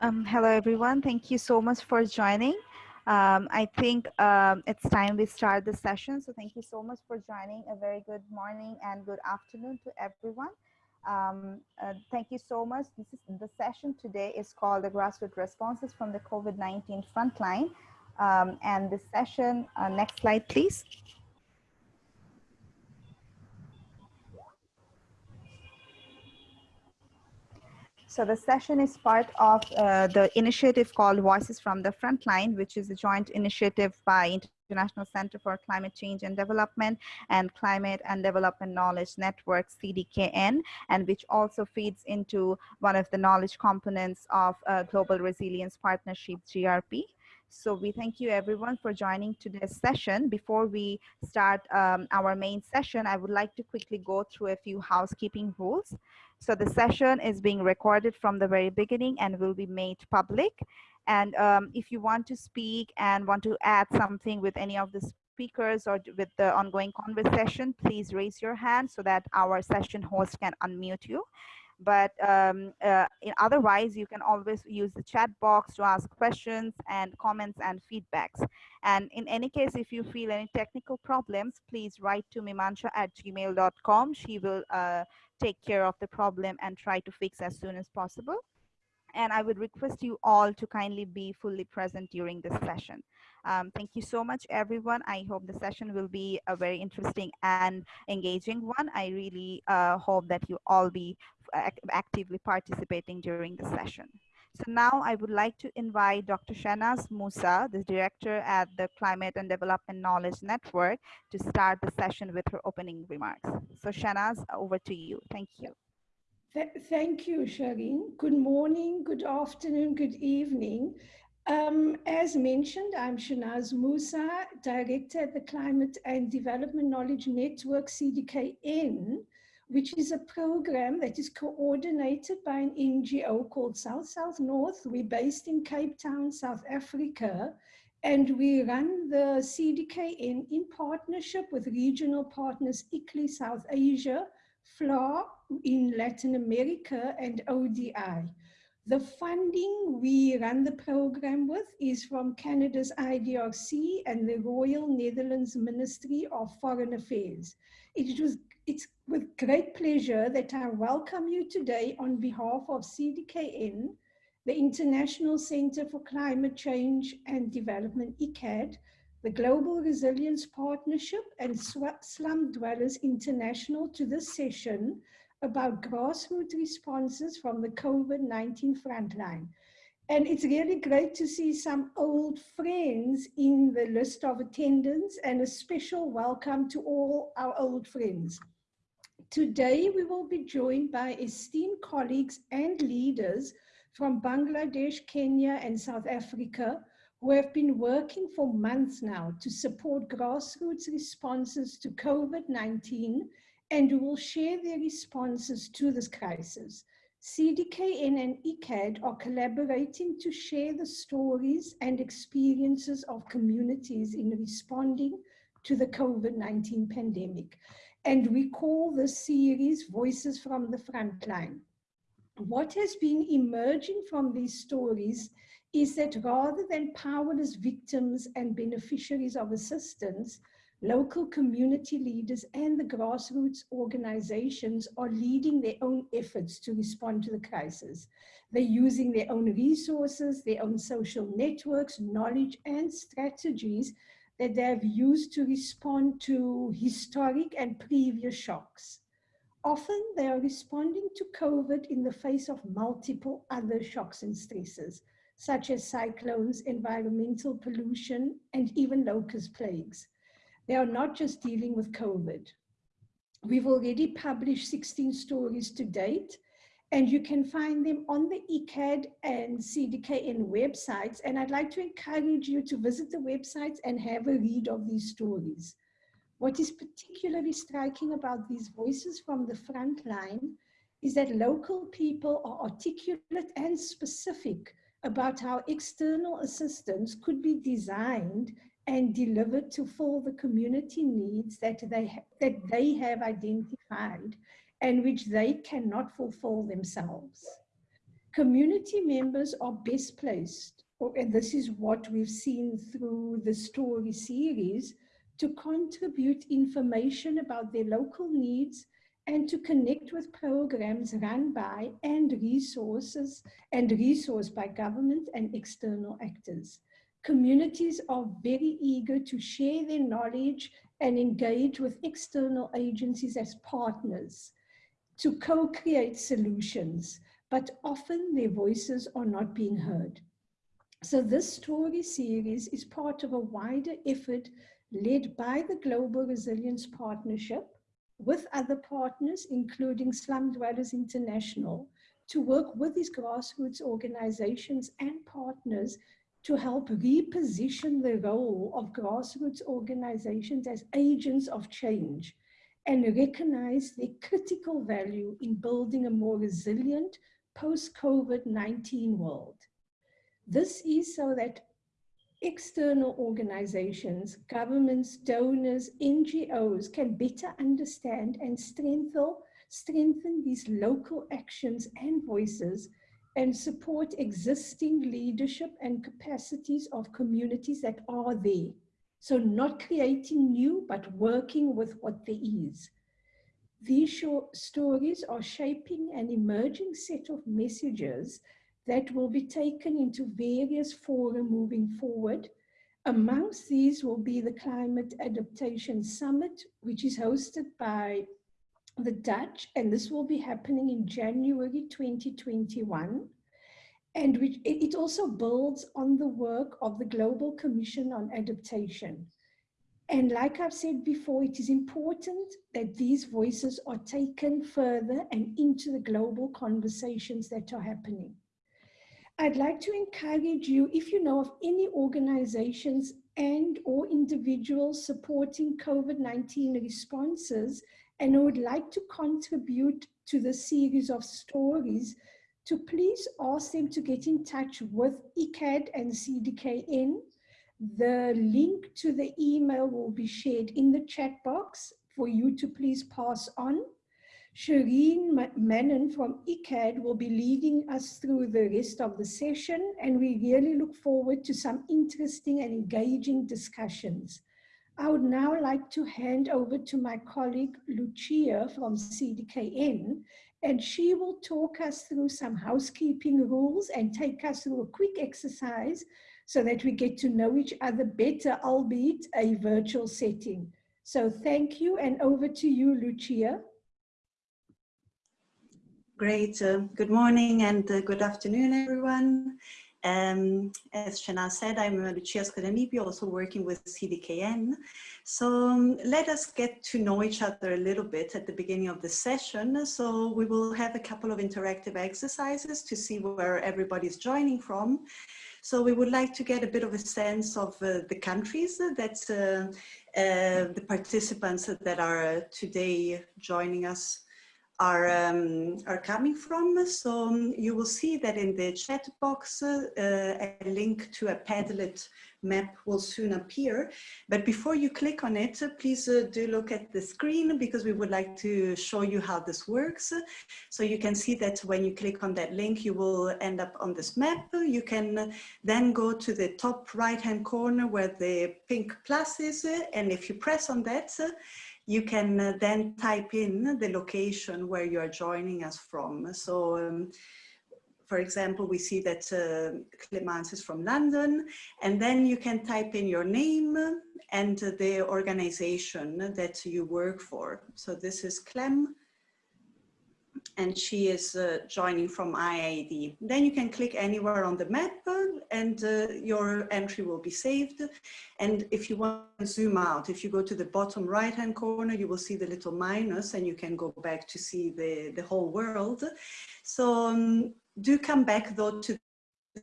Um, hello, everyone. Thank you so much for joining. Um, I think um, it's time we start the session. So thank you so much for joining. A very good morning and good afternoon to everyone. Um, uh, thank you so much. This is the session today is called the grassroots responses from the COVID-19 frontline. Um, and this session, uh, next slide, please. So the session is part of uh, the initiative called Voices from the Frontline, which is a joint initiative by International Center for Climate Change and Development and Climate and Development Knowledge Network, CDKN, and which also feeds into one of the knowledge components of uh, Global Resilience Partnership, GRP. So we thank you everyone for joining today's session. Before we start um, our main session, I would like to quickly go through a few housekeeping rules. So the session is being recorded from the very beginning and will be made public. And um, if you want to speak and want to add something with any of the speakers or with the ongoing conversation, please raise your hand so that our session host can unmute you but um, uh, otherwise you can always use the chat box to ask questions and comments and feedbacks. And in any case if you feel any technical problems please write to mimansha at gmail.com she will uh, take care of the problem and try to fix as soon as possible and I would request you all to kindly be fully present during this session. Um, thank you so much, everyone. I hope the session will be a very interesting and engaging one. I really uh, hope that you all be actively participating during the session. So now I would like to invite Dr. Shehnaaz Moosa, the director at the Climate and Development Knowledge Network, to start the session with her opening remarks. So Shehnaaz, over to you. Thank you. Th thank you, Shireen. Good morning, good afternoon, good evening. Um, as mentioned, I'm Shehnaaz Moosa, Director at the Climate and Development Knowledge Network, CDKN, which is a program that is coordinated by an NGO called South South North. We're based in Cape Town, South Africa, and we run the CDKN in partnership with regional partners ICLEI South Asia, FFLA in Latin America, and ODI. The funding we run the program with is from Canada's IDRC and the Royal Netherlands Ministry of Foreign Affairs. It was it's with great pleasure that I welcome you today on behalf of CDKN, the International Center for Climate Change and Development, ICCCAD, the Global Resilience Partnership and Slum Dwellers International to this session about grassroots responses from the COVID-19 frontline. And it's really great to see some old friends in the list of attendants and a special welcome to all our old friends. Today, we will be joined by esteemed colleagues and leaders from Bangladesh, Kenya, and South Africa, who have been working for months now to support grassroots responses to COVID-19 and who will share their responses to this crisis. CDKN and ECAD are collaborating to share the stories and experiences of communities in responding to the COVID-19 pandemic and we call this series Voices from the Frontline. What has been emerging from these stories is that rather than powerless victims and beneficiaries of assistance, local community leaders and the grassroots organizations are leading their own efforts to respond to the crisis. They're using their own resources, their own social networks, knowledge and strategies that they have used to respond to historic and previous shocks. Often they are responding to COVID in the face of multiple other shocks and stresses, such as cyclones, environmental pollution, and even locust plagues. They are not just dealing with COVID. We've already published 16 stories to date, and you can find them on the ICCCAD and CDKN websites. And I'd like to encourage you to visit the websites and have a read of these stories. What is particularly striking about these voices from the front line is that local people are articulate and specific about how external assistance could be designed and delivered to fill the community needs that they, that they have identified and which they cannot fulfill themselves. community members are best placed, and this is what we've seen through the story series, to contribute information about their local needs and to connect with programs run by and resources and resourced by government and external actors. Communities are very eager to share their knowledge and engage with external agencies as partners to co-create solutions, but often their voices are not being heard. So this story series is part of a wider effort led by the Global Resilience Partnership with other partners, including Slum Dwellers International, to work with these grassroots organizations and partners to help reposition the role of grassroots organizations as agents of change and recognize the critical value in building a more resilient post-COVID-19 world. This is so that external organizations, governments, donors, NGOs can better understand and strengthen, strengthen these local actions and voices and support existing leadership and capacities of communities that are there. So not creating new, but working with what there is. These short stories are shaping an emerging set of messages that will be taken into various fora moving forward. Amongst these will be the Climate Adaptation Summit, which is hosted by the Dutch, and this will be happening in January 2021. And which, it also builds on the work of the Global Commission on Adaptation. And like I've said before, it is important that these voices are taken further and into the global conversations that are happening. I'd like to encourage you, if you know of any organizations and or individuals supporting COVID-19 responses and would like to contribute to the series of stories, to please ask them to get in touch with ICAD and CDKN. The link to the email will be shared in the chat box for you to please pass on. Shireen Manon from ICAD will be leading us through the rest of the session and we really look forward to some interesting and engaging discussions. I would now like to hand over to my colleague Lucia from CDKN and she will talk us through some housekeeping rules and take us through a quick exercise so that we get to know each other better, albeit a virtual setting. So thank you and over to you, Lucia. Great. Uh, good morning and uh, good afternoon, everyone. Um, as Shana said, I'm Lucia Scodanibbio, also working with CDKN. So um, let us get to know each other a little bit at the beginning of the session. So we will have a couple of interactive exercises to see where everybody's joining from. So we would like to get a bit of a sense of uh, the countries that uh, uh, the participants that are today joining us are, um, are coming from. So um, you will see that in the chat box, uh, a link to a Padlet map will soon appear. But before you click on it, please uh, do look at the screen because we would like to show you how this works. So you can see that when you click on that link, you will end up on this map. You can then go to the top right hand corner where the pink plus is. And if you press on that, you can uh, then type in the location where you are joining us from. So, um, for example, we see that uh, Clemence is from London, and then you can type in your name and the organization that you work for. So this is Clem, and she is uh, joining from IIED. Then you can click anywhere on the map and uh, your entry will be saved. And if you want to zoom out, if you go to the bottom right hand corner, you will see the little minus and you can go back to see the, the whole world. So um, do come back though to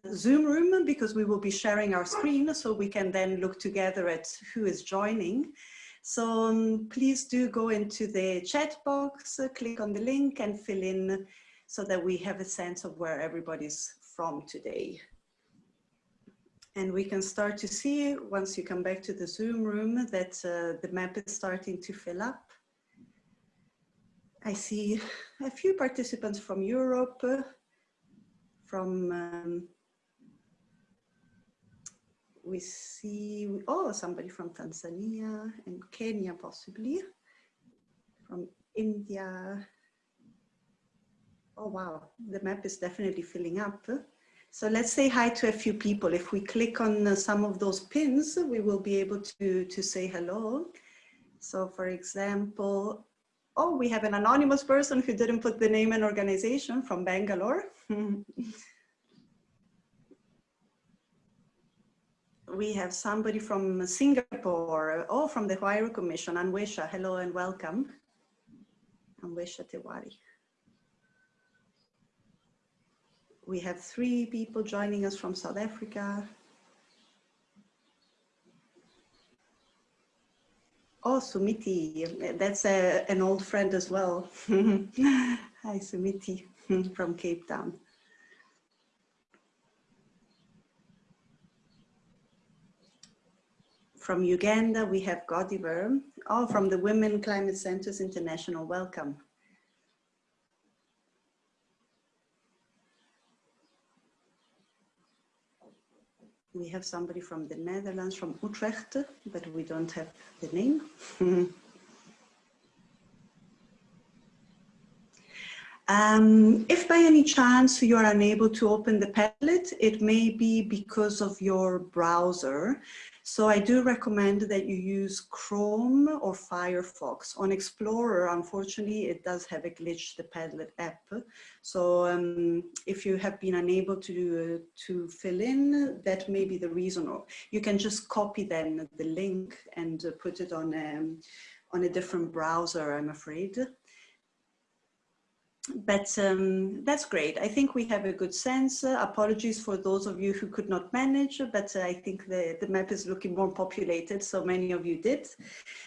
the Zoom room because we will be sharing our screen so we can then look together at who is joining. So um, please do go into the chat box, uh, click on the link and fill in so that we have a sense of where everybody's from today. And we can start to see once you come back to the Zoom room that uh, the map is starting to fill up. I see a few participants from Europe, uh, from, um, we see, oh, somebody from Tanzania and Kenya possibly, from India. Oh, wow, the map is definitely filling up. So let's say hi to a few people. If we click on uh, some of those pins, we will be able to, to say hello. So for example, oh, we have an anonymous person who didn't put the name and organization from Bangalore. we have somebody from Singapore, or from the Huairou Commission, Anwesha, hello and welcome. Anwesha Tewari. We have three people joining us from South Africa. Oh, Sumiti, that's a, an old friend as well. Hi, Sumiti from Cape Town. From Uganda, we have Godiver. Oh, from the Women Climate Centers International, welcome. We have somebody from the Netherlands, from Utrecht, but we don't have the name. Um, if by any chance you are unable to open the Padlet, it may be because of your browser. So I do recommend that you use Chrome or Firefox. On Explorer, unfortunately, it does have a glitch, the Padlet app. So um, if you have been unable to, uh, to fill in, that may be the reason. Or you can just copy then the link and uh, put it on, um, on a different browser, I'm afraid but um, that's great. I think we have a good sense. Uh, apologies for those of you who could not manage, but uh, I think the, the map is looking more populated, so many of you did.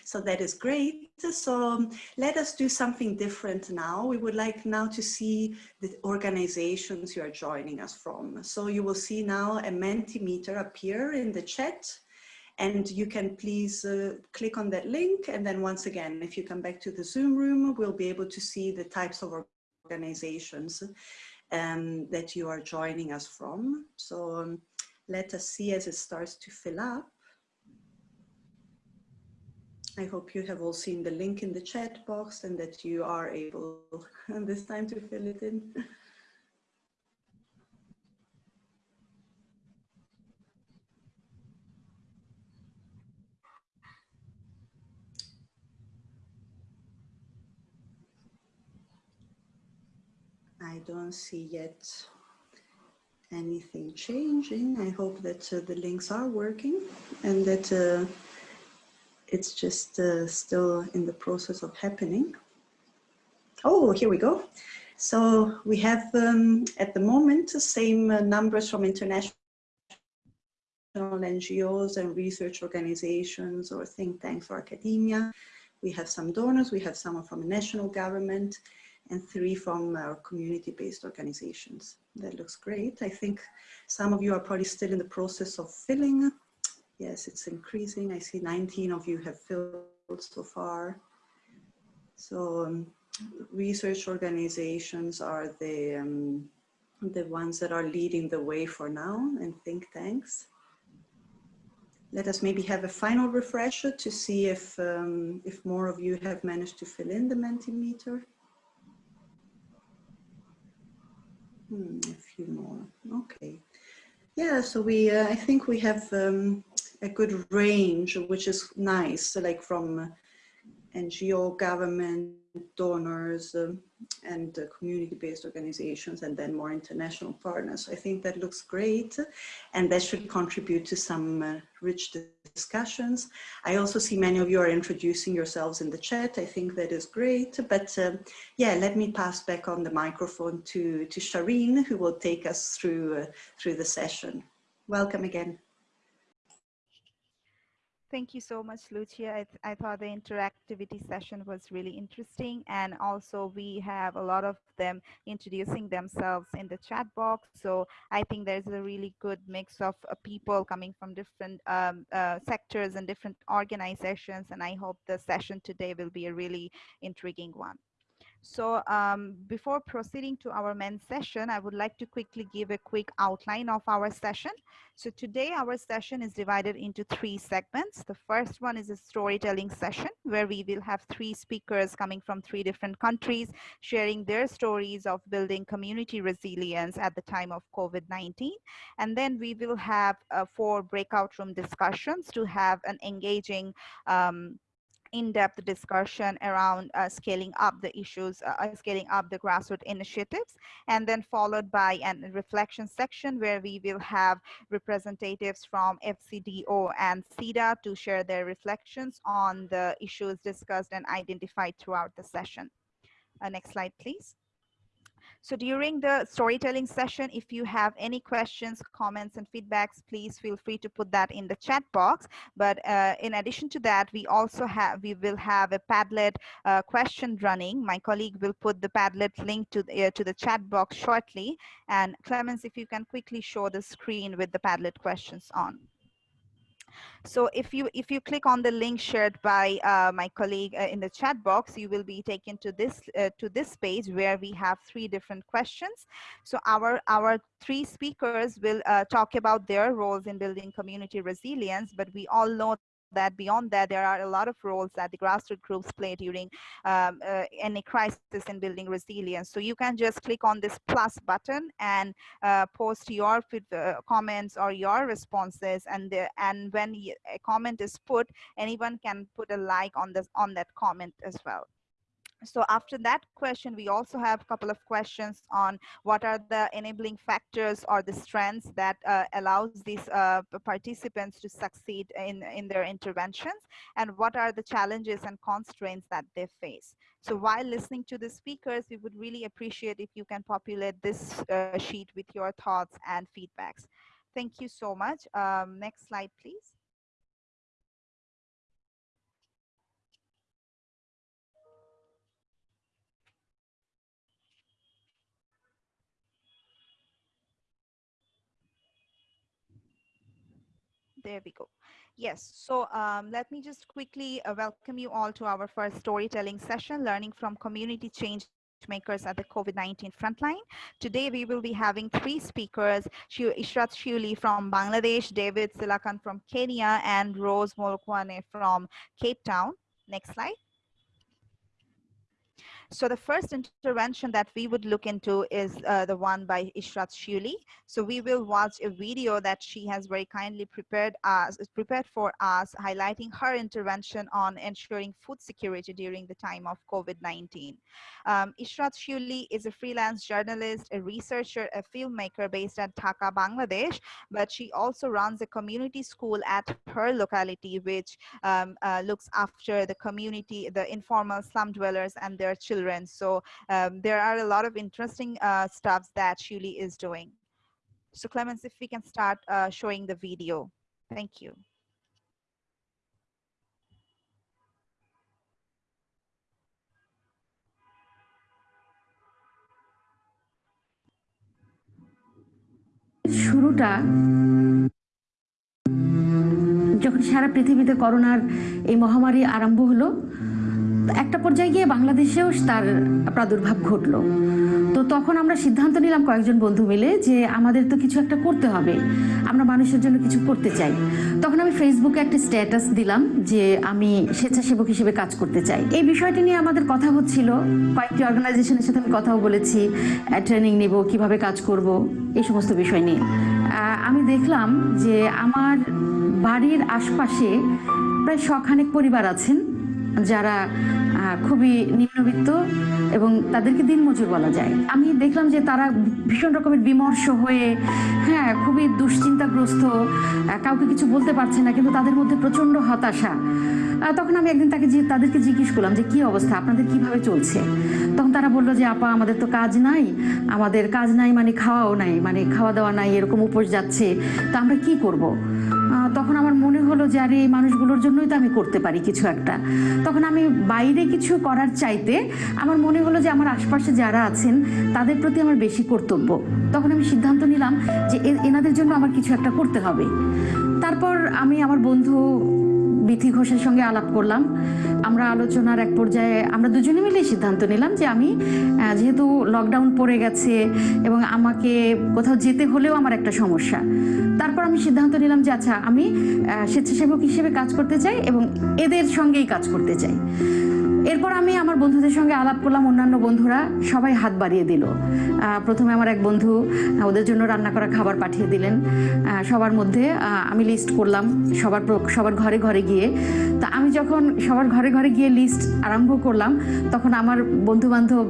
So that is great. So um, let us do something different now. We would like now to see the organizations you are joining us from. So you will see now a Mentimeter appear in the chat and you can please uh, click on that link and then once again if you come back to the zoom room we'll be able to see the types of organizations um, that you are joining us from. So um, let us see as it starts to fill up. I hope you have all seen the link in the chat box and that you are able this time to fill it in. I don't see yet anything changing. I hope that uh, the links are working and that uh, it's just uh, still in the process of happening. Oh, here we go. So we have um, at the moment the same uh, numbers from international NGOs and research organizations or think tanks or academia. We have some donors, we have someone from a national government, and three from our community-based organizations. That looks great. I think some of you are probably still in the process of filling. Yes, it's increasing. I see 19 of you have filled so far. So um, research organizations are the, um, the ones that are leading the way for now and think tanks. Let us maybe have a final refresher to see if, um, if more of you have managed to fill in the Mentimeter. Hmm, a few more. Okay. Yeah, so we, uh, I think we have um, a good range, which is nice, so like from NGO, government, donors, um, and uh, community-based organizations, and then more international partners. I think that looks great, and that should contribute to some uh, rich discussions. I also see many of you are introducing yourselves in the chat. I think that is great, but um, yeah, let me pass back on the microphone to, to Shireen, who will take us through, uh, through the session. Welcome again. Thank you so much, Lucia. I, th I, thought the interactivity session was really interesting. And also we have a lot of them introducing themselves in the chat box. So I think there's a really good mix of uh, people coming from different um, uh, sectors and different organizations. And I hope the session today will be a really intriguing one. So um, before proceeding to our main session, I would like to quickly give a quick outline of our session. So today our session is divided into three segments. The first one is a storytelling session where we will have three speakers coming from three different countries sharing their stories of building community resilience at the time of COVID-19. And then we will have uh, four breakout room discussions to have an engaging um, in-depth discussion around uh, scaling up the issues, uh, uh scaling up the grassroots initiatives, and then followed by a reflection section where we will have representatives from FCDO and CEDA to share their reflections on the issues discussed and identified throughout the session. Uh, next slide, please. So during the storytelling session, if you have any questions, comments, and feedbacks, please feel free to put that in the chat box. But uh, in addition to that, we also have, we will have a Padlet uh, question running. My colleague will put the Padlet link to the, uh, to the chat box shortly. And Clemens, if you can quickly show the screen with the Padlet questions on. So if you if you click on the link shared by uh, my colleague uh, in the chat box, you will be taken to this uh, to this page where we have three different questions. So our our three speakers will uh, talk about their roles in building community resilience, but we all know that beyond that, there are a lot of roles that the grassroots groups play during um, uh, any crisis in building resilience. So you can just click on this plus button and uh, post your uh, comments or your responses. And the, and when a comment is put, anyone can put a like on this on that comment as well so after that question, we also have a couple of questions on what are the enabling factors or the strengths that uh, allows these uh, participants to succeed in, in their interventions and what are the challenges and constraints that they face. So while listening to the speakers, we would really appreciate if you can populate this uh, sheet with your thoughts and feedbacks. Thank you so much. Um, next slide, please. There we go. Yes, so um, let me just quickly uh, welcome you all to our first storytelling session, learning from community change makers at the COVID-19 frontline. Today, we will be having three speakers, Ishrat Shuli from Bangladesh, David Silakan from Kenya, and Rose Molokoane from Cape Town. Next slide. So the first intervention that we would look into is uh, the one by Ishrat Shuli. So we will watch a video that she has very kindly prepared us, prepared for us, highlighting her intervention on ensuring food security during the time of COVID-19. Um, Ishrat Shuli is a freelance journalist, a researcher, a filmmaker based at Dhaka, Bangladesh, but she also runs a community school at her locality, which um, uh, looks after the community, the informal slum dwellers and their children children. So um, there are a lot of interesting uh, stuff that Shuli is doing. So Clemens, if we can start uh, showing the video. Thank you. শুরুটা যখন সারা পৃথিবীতে করোনার এই মহামারী আরম্ভ হলো একটা পর্যায়ে গিয়ে বাংলাদেশেও তার প্রাদুর্ভাব ঘটলো। তো তখন আমরা সিদ্ধান্ত নিলাম কয়েকজন বন্ধু মিলে যে আমাদের তো কিছু একটা করতে হবে, আমরা মানুষের জন্য কিছু করতে চাই। তখন আমি ফেসবুকে একটা স্ট্যাটাস দিলাম যে আমি স্বেচ্ছাসেবক হিসেবে কাজ করতে চাই। এই বিষয়টি নিয়ে আমাদের কথা হচ্ছিল, কয়েকটি অর্গানাইজেশনের সাথে আমি কথাও বলেছি ট্রেনিং নেব, কীভাবে কাজ করব, এই সমস্ত বিষয় নিয়ে। আমি দেখলাম যে আমার বাড়ির আশপাশে প্রায় শখানেক পরিবার আছেন। যারা খুবই নিম্নবিত্ত এবং তাদেরকে দিনমজুর বলা যায়। আমি দেখলাম যে তারা ভীষণ রকমের বিমর্ষ হয়ে হ্যাঁ খুবই দুশ্চিন্তাগ্রস্ত কাউকে কিছু বলতে পারছে না, কিন্তু তাদের মধ্যে প্রচণ্ড হতাশা। তখন আমি একদিন তাকে তাদেরকে জিজ্ঞেস করলাম যে, কি অবস্থা? আপনাদের কীভাবে চলছে? তখন তারা বলল যে, আপা, আমাদের তো কাজ নাই। আমাদের কাজ নাই মানে খাওয়াও নাই মানে খাওয়া দাওয়া নাই, এরকম উপোস যাচ্ছে। তা আমরা কি করব। তখন আমার মনে হলো যে, আরে, এই মানুষগুলোর জন্যই তো আমি করতে পারি কিছু একটা। তখন আমি বাইরে কিছু করার চাইতে আমার মনে হলো যে, আমার আশপাশে যারা আছেন, তাদের প্রতি আমার বেশি কর্তব্য। তখন আমি সিদ্ধান্ত নিলাম যে এনাদের জন্য আমার কিছু একটা করতে হবে। তারপর আমি আমার বন্ধু বিথি ঘোষের সঙ্গে আলাপ করলাম। আমরা আলোচনার এক পর্যায়ে আমরা দুজনে মিলে সিদ্ধান্ত নিলাম যে আমি যেহেতু লকডাউন পড়ে গেছে এবং আমাকে কোথাও যেতে হলেও আমার একটা সমস্যা। তারপর আমি সিদ্ধান্ত নিলাম যে আচ্ছা আমি স্বেচ্ছাসেবক হিসেবে কাজ করতে চাই এবং এদের সঙ্গেই কাজ করতে চাই। এরপর আমি আমার বন্ধুদের সঙ্গে আলাপ করলাম, অন্যান্য বন্ধুরা সবাই হাত বাড়িয়ে দিল। প্রথমে আমার এক বন্ধু ওদের জন্য রান্না করা খাবার পাঠিয়ে দিলেন। সবার মধ্যে আমি লিস্ট করলাম, সবার সবার ঘরে ঘরে গিয়ে। তা আমি যখন সবার ঘরে ঘরে গিয়ে লিস্ট আরম্ভ করলাম, তখন আমার বন্ধু বান্ধব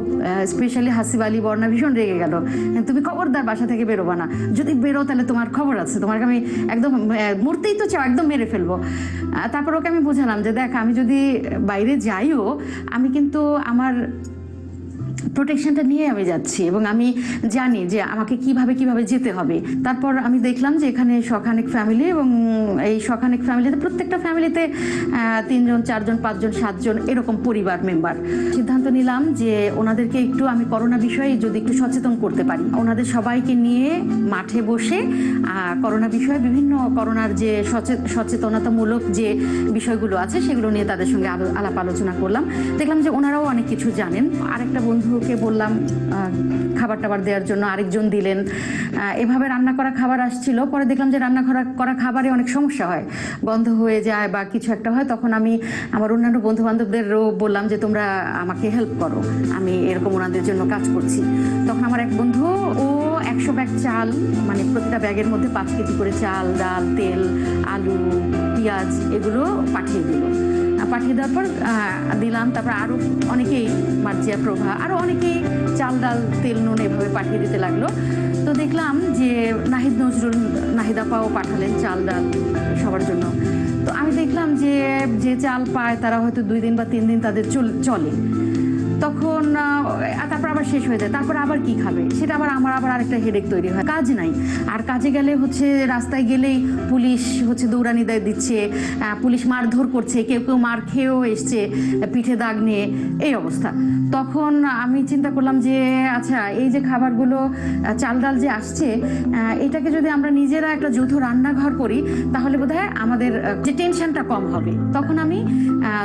স্পেশালি হাসিব আলী, বর্ণা ভীষণ রেগে গেল। তুমি খবরদার, বাসা থেকে বেরোবা না। যদি বেরো, তাহলে তোমার খবর আছে। তোমাকে আমি একদম মরতেই তো চাও, একদম মেরে ফেলব। তারপর ওকে আমি বোঝালাম যে, দেখ, আমি যদি বাইরে যাইও আমি কিন্তু আমার প্রোটেকশনটা নিয়ে আমি যাচ্ছি এবং আমি জানি যে আমাকে কীভাবে কীভাবে যেতে হবে। তারপর আমি দেখলাম যে এখানে শখানেক ফ্যামিলি এবং এই শখানেক ফ্যামিলিতে প্রত্যেকটা ফ্যামিলিতে তিনজন, চারজন, পাঁচজন, সাতজন এরকম পরিবার মেম্বার সিদ্ধান্ত নিলাম যে ওনাদেরকে একটু আমি করোনা বিষয়ে যদি একটু সচেতন করতে পারি। ওনাদের সবাইকে নিয়ে মাঠে বসে করোনা বিষয়ে বিভিন্ন করোনার যে সচে- সচেতনতামূলক যে বিষয়গুলো আছে সেগুলো নিয়ে তাদের সঙ্গে আলো- আলাপ আলোচনা করলাম। দেখলাম যে ওনারাও অনেক কিছু জানেন। আরেকটা বন্ধুকে বললাম খাবার টাবার দেওয়ার জন্য আরেকজন দিলেন। এভাবে রান্না করা খাবার আসছিল। পরে দেখলাম যে রান্না করা করা খাবারে অনেক সমস্যা হয়। বন্ধ হয়ে যায় বা কিছু একটা হয়, তখন আমি আমার অন্যান্য বন্ধু বান্ধবদেরও বললাম যে, তোমরা আমাকে হেল্প করো। আমি এরকম ওনাদের জন্য কাজ করছি। তখন আমার এক বন্ধু, ও একশো ব্যাগ চাল মানে প্রতিটা ব্যাগের মধ্যে পাঁচ কেজি করে চাল, ডাল, তেল, আলু পেঁয়াজ এগুলো পাঠিয়ে দিল। পাঠিয়ে দেওয়ার পর দিলাম। তারপর আরও অনেকেই মার্জিয়া প্রভা আরও অনেকেই চাল ডাল, তেল নুন এভাবে পাঠিয়ে দিতে লাগল। তো দেখলাম যে নাহিদ নজরুল নাহিদাপাও পাঠালেন চাল ডাল সবার জন্য। তো আমি দেখলাম যে যে চাল পায় তারা হয়তো দুই দিন বা তিন দিন তাদের চল- চলে। তখন তারপর আবার শেষ হয়ে যায়। তারপর আবার কি খাবে? সেটা আবার আমার আবার আরেকটা হেডেক তৈরি হয়। কাজ নাই। আর কাজে গেলে হচ্ছে রাস্তায় গেলেই পুলিশ হচ্ছে দৌড়ানি দেয় দিচ্ছে পুলিশ মারধর করছে, কেউ কেউ মার খেয়েও এসছে, পিঠে দাগ নিয়ে। এই অবস্থা। তখন আমি চিন্তা করলাম যে আচ্ছা এই যে খাবারগুলো চাল ডাল যে আসছে এটাকে যদি আমরা নিজেরা একটা যৌথ রান্নাঘর করি, তাহলে বোধহয় আমাদের যে টেনশনটা কম হবে। তখন আমি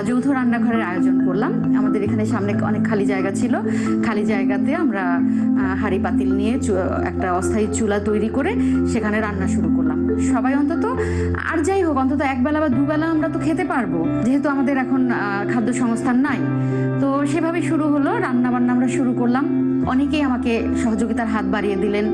যৌথ রান্নাঘরের আয়োজন করলাম। আমাদের এখানে সামনে অনেক খালি জায়গা ছিল। খালি জায়গাতে আমরা হাঁড়ি পাতিল নিয়ে একটা অস্থায়ী চুলা তৈরি করে সেখানে রান্না শুরু করলাম। সবাই অন্তত, আর যাই হোক, অন্তত একবেলা বা দুবেলা আমরা তো খেতে পারব। যেহেতু আমাদের এখন খাদ্য সংস্থান নাই, তো সেভাবে শুরু হলো রান্না বান্না আমরা শুরু করলাম। অনেকেই আমাকে সহযোগিতার হাত বাড়িয়ে দিলেন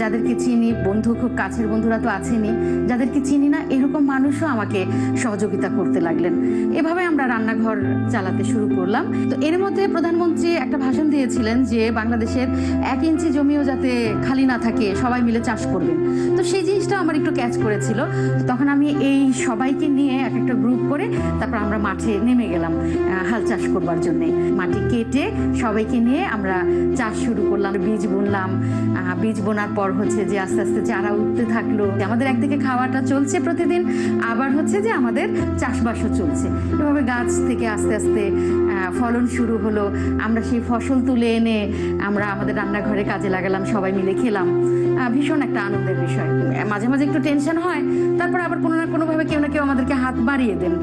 যাদেরকে চিনি, বন্ধু, খুব কাছের বন্ধুরা তো আছেনই, যাদেরকে চিনি না, এরকম মানুষও আমাকে সহযোগিতা করতে লাগলেন। এভাবে আমরা রান্নাঘর চালাতে শুরু করলাম। তো এর মধ্যে প্রধানমন্ত্রী একটা ভাষণ দিয়েছিলেন যে বাংলাদেশের এক ইঞ্চি জমিও যাতে খালি না থাকে, সবাই মিলে চাষ করবেন। তো সেই জিনিসটা আমার একটু ক্যাচ করেছিল। তখন আমি এই সবাইকে নিয়ে এক একটা গ্রুপ করে তারপর আমরা মাঠে নেমে গেলাম হাল চাষ করবার জন্যে। মাটি কেটে সবাইকে নিয়ে আমরা চাষ শুরু করলাম, বীজ বুনলাম। বীজ বোনার পর হচ্ছে যে আস্তে আস্তে চারা উঠতে থাকল। আমাদের একদিকে খাওয়াটা চলছে প্রতিদিন, আবার হচ্ছে যে আমাদের চাষবাসও চলছে। এভাবে গাছ থেকে আস্তে আস্তে ফলন শুরু হলো। আমরা সেই ফসল তুলে এনে আমরা আমাদের রান্নাঘরে কাজে লাগালাম সবাই মিলে খেলাম আহ, ভীষণ একটা আনন্দের বিষয় মাঝে মাঝে একটু টেনশন হয় তারপর আবার কোনো না কোনোভাবে কেউ না কেউ আমাদেরকে হাত বাড়িয়ে দেন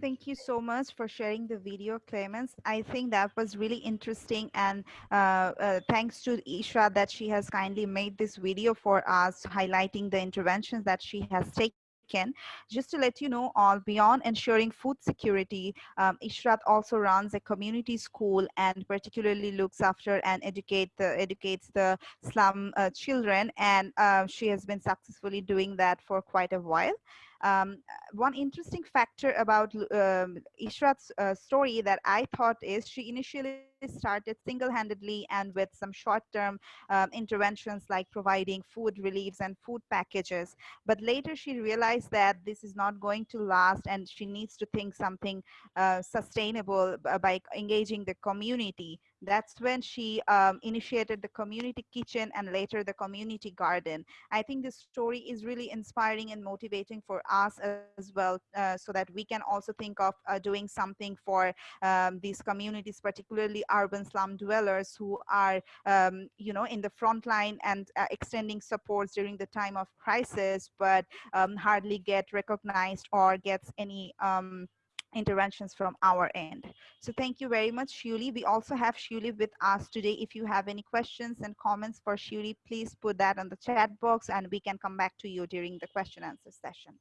Thank you so much for sharing the video, Clemens. I think that was really interesting and uh, uh, thanks to Isha that she has kindly made this video for us highlighting the interventions that she has taken. just to let you know, all beyond ensuring food security, um, Ishrat also runs a community school and particularly looks after and educate the, educates the slum uh, children. And uh, she has been successfully doing that for quite a while. Um, one interesting factor about um, Ishrat's uh, story that I thought is she initially started single-handedly and with some short-term um, interventions like providing food reliefs and food packages. But later she realized that this is not going to last and she needs to think something uh, sustainable by engaging the community. That's when she um, initiated the community kitchen and later the community garden. I think this story is really inspiring and motivating for us as well, uh, so that we can also think of uh, doing something for um, these communities, particularly urban slum dwellers who are, um, you know, in the front line and uh, extending supports during the time of crisis, but um, hardly get recognized or gets any um, interventions from our end. So thank you very much, Shuli. We also have Shuli with us today. If you have any questions and comments for Shuli, please put that on the chat box and we can come back to you during the question answer session.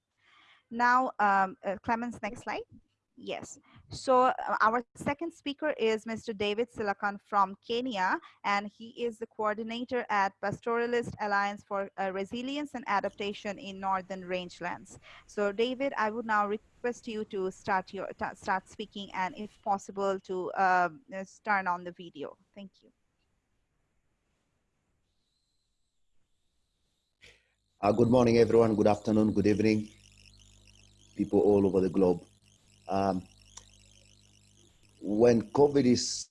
Now, um, uh, Clemens, next slide. Yes. So uh, our second speaker is Mr. David Silakan from Kenya, and he is the coordinator at Pastoralist Alliance for uh, Resilience and Adaptation in Northern Rangelands. So David, I would now request you to start your start speaking, and if possible, to uh, turn on the video. Thank you. Uh, good morning, everyone. Good afternoon, good evening, people all over the globe um, when COVID is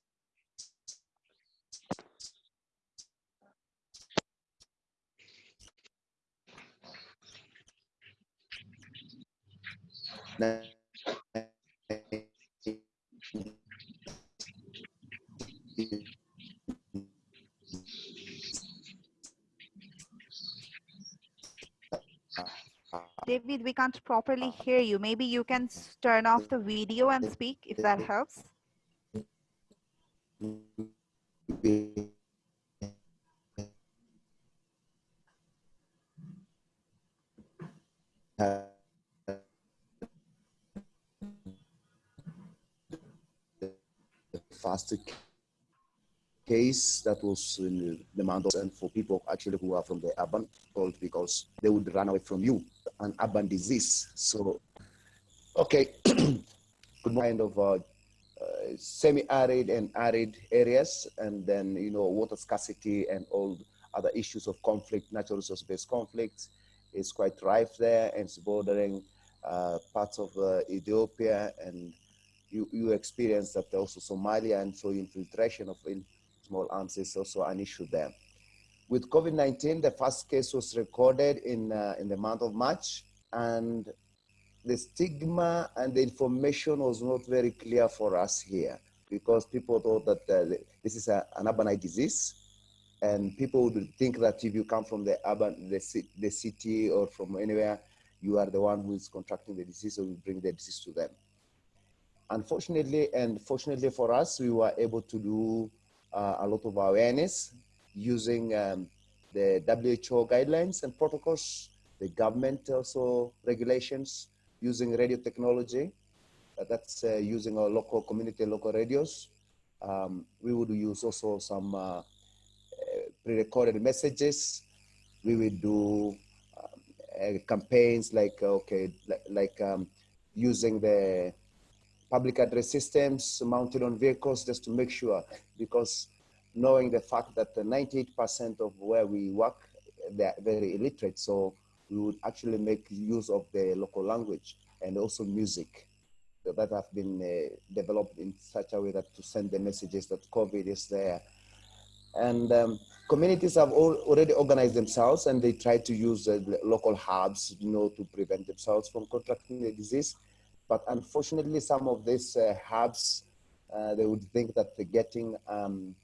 David, we can't properly hear you. Maybe you can turn off the video and speak if that helps. The faster case that was in the mountains and for people actually who are from the urban world because they would run away from you, an urban disease. So, okay, kind of uh, uh, semi-arid and arid areas, and then you know water scarcity and all other issues of conflict, natural resource-based conflicts is quite rife there, and it's bordering uh, parts of uh, Ethiopia, and you you experience that also Somalia, and so infiltration of in small arms is also an issue there. With COVID-19, the first case was recorded in, uh, in the month of March and the stigma and the information was not very clear for us here because people thought that uh, this is a, an urbanized disease and people would think that if you come from the urban, the, the city or from anywhere, you are the one who is contracting the disease or you bring the disease to them. Unfortunately, and fortunately for us, we were able to do uh, a lot of awareness using um, the WHO guidelines and protocols, the government also regulations using radio technology. Uh, that's uh, using our local community, local radios. Um, we would use also some uh, uh, pre-recorded messages. We would do um, campaigns like, okay, like, like um, using the public address systems mounted on vehicles just to make sure, because knowing the fact that 98% of where we work, they're very illiterate. So we would actually make use of the local language and also music that have been uh, developed in such a way that to send the messages that COVID is there. And um, communities have all already organized themselves and they try to use local hubs, you know, to prevent themselves from contracting the disease. But unfortunately, some of these uh, hubs, uh, they would think that they're getting um,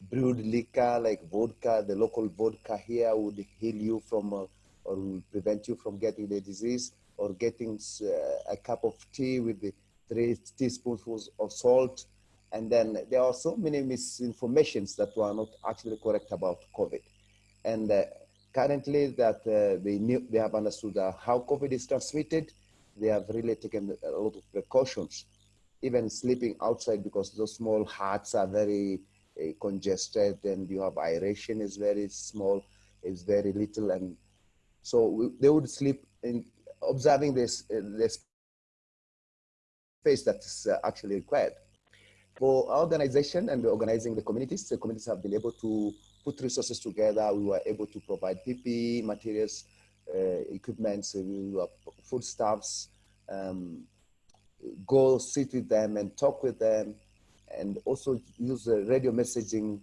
brewed liquor like vodka, the local vodka here would heal you from uh, or will prevent you from getting the disease, or getting uh, a cup of tea with the three teaspoonfuls of salt. And then there are so many misinformations that were not actually correct about COVID. And uh, currently that uh, they, knew, they have understood how COVID is transmitted, they have really taken a lot of precautions, even sleeping outside because those small huts are very uh, congested and you have aeration is very small, is very little. And so we, they would sleep in observing this, uh, this space that is uh, actually required. For our organization and organizing the communities, the communities have been able to put resources together. We were able to provide PPE materials, uh, equipment, we were foodstuffs, um, go sit with them and talk with them, and also use radio messaging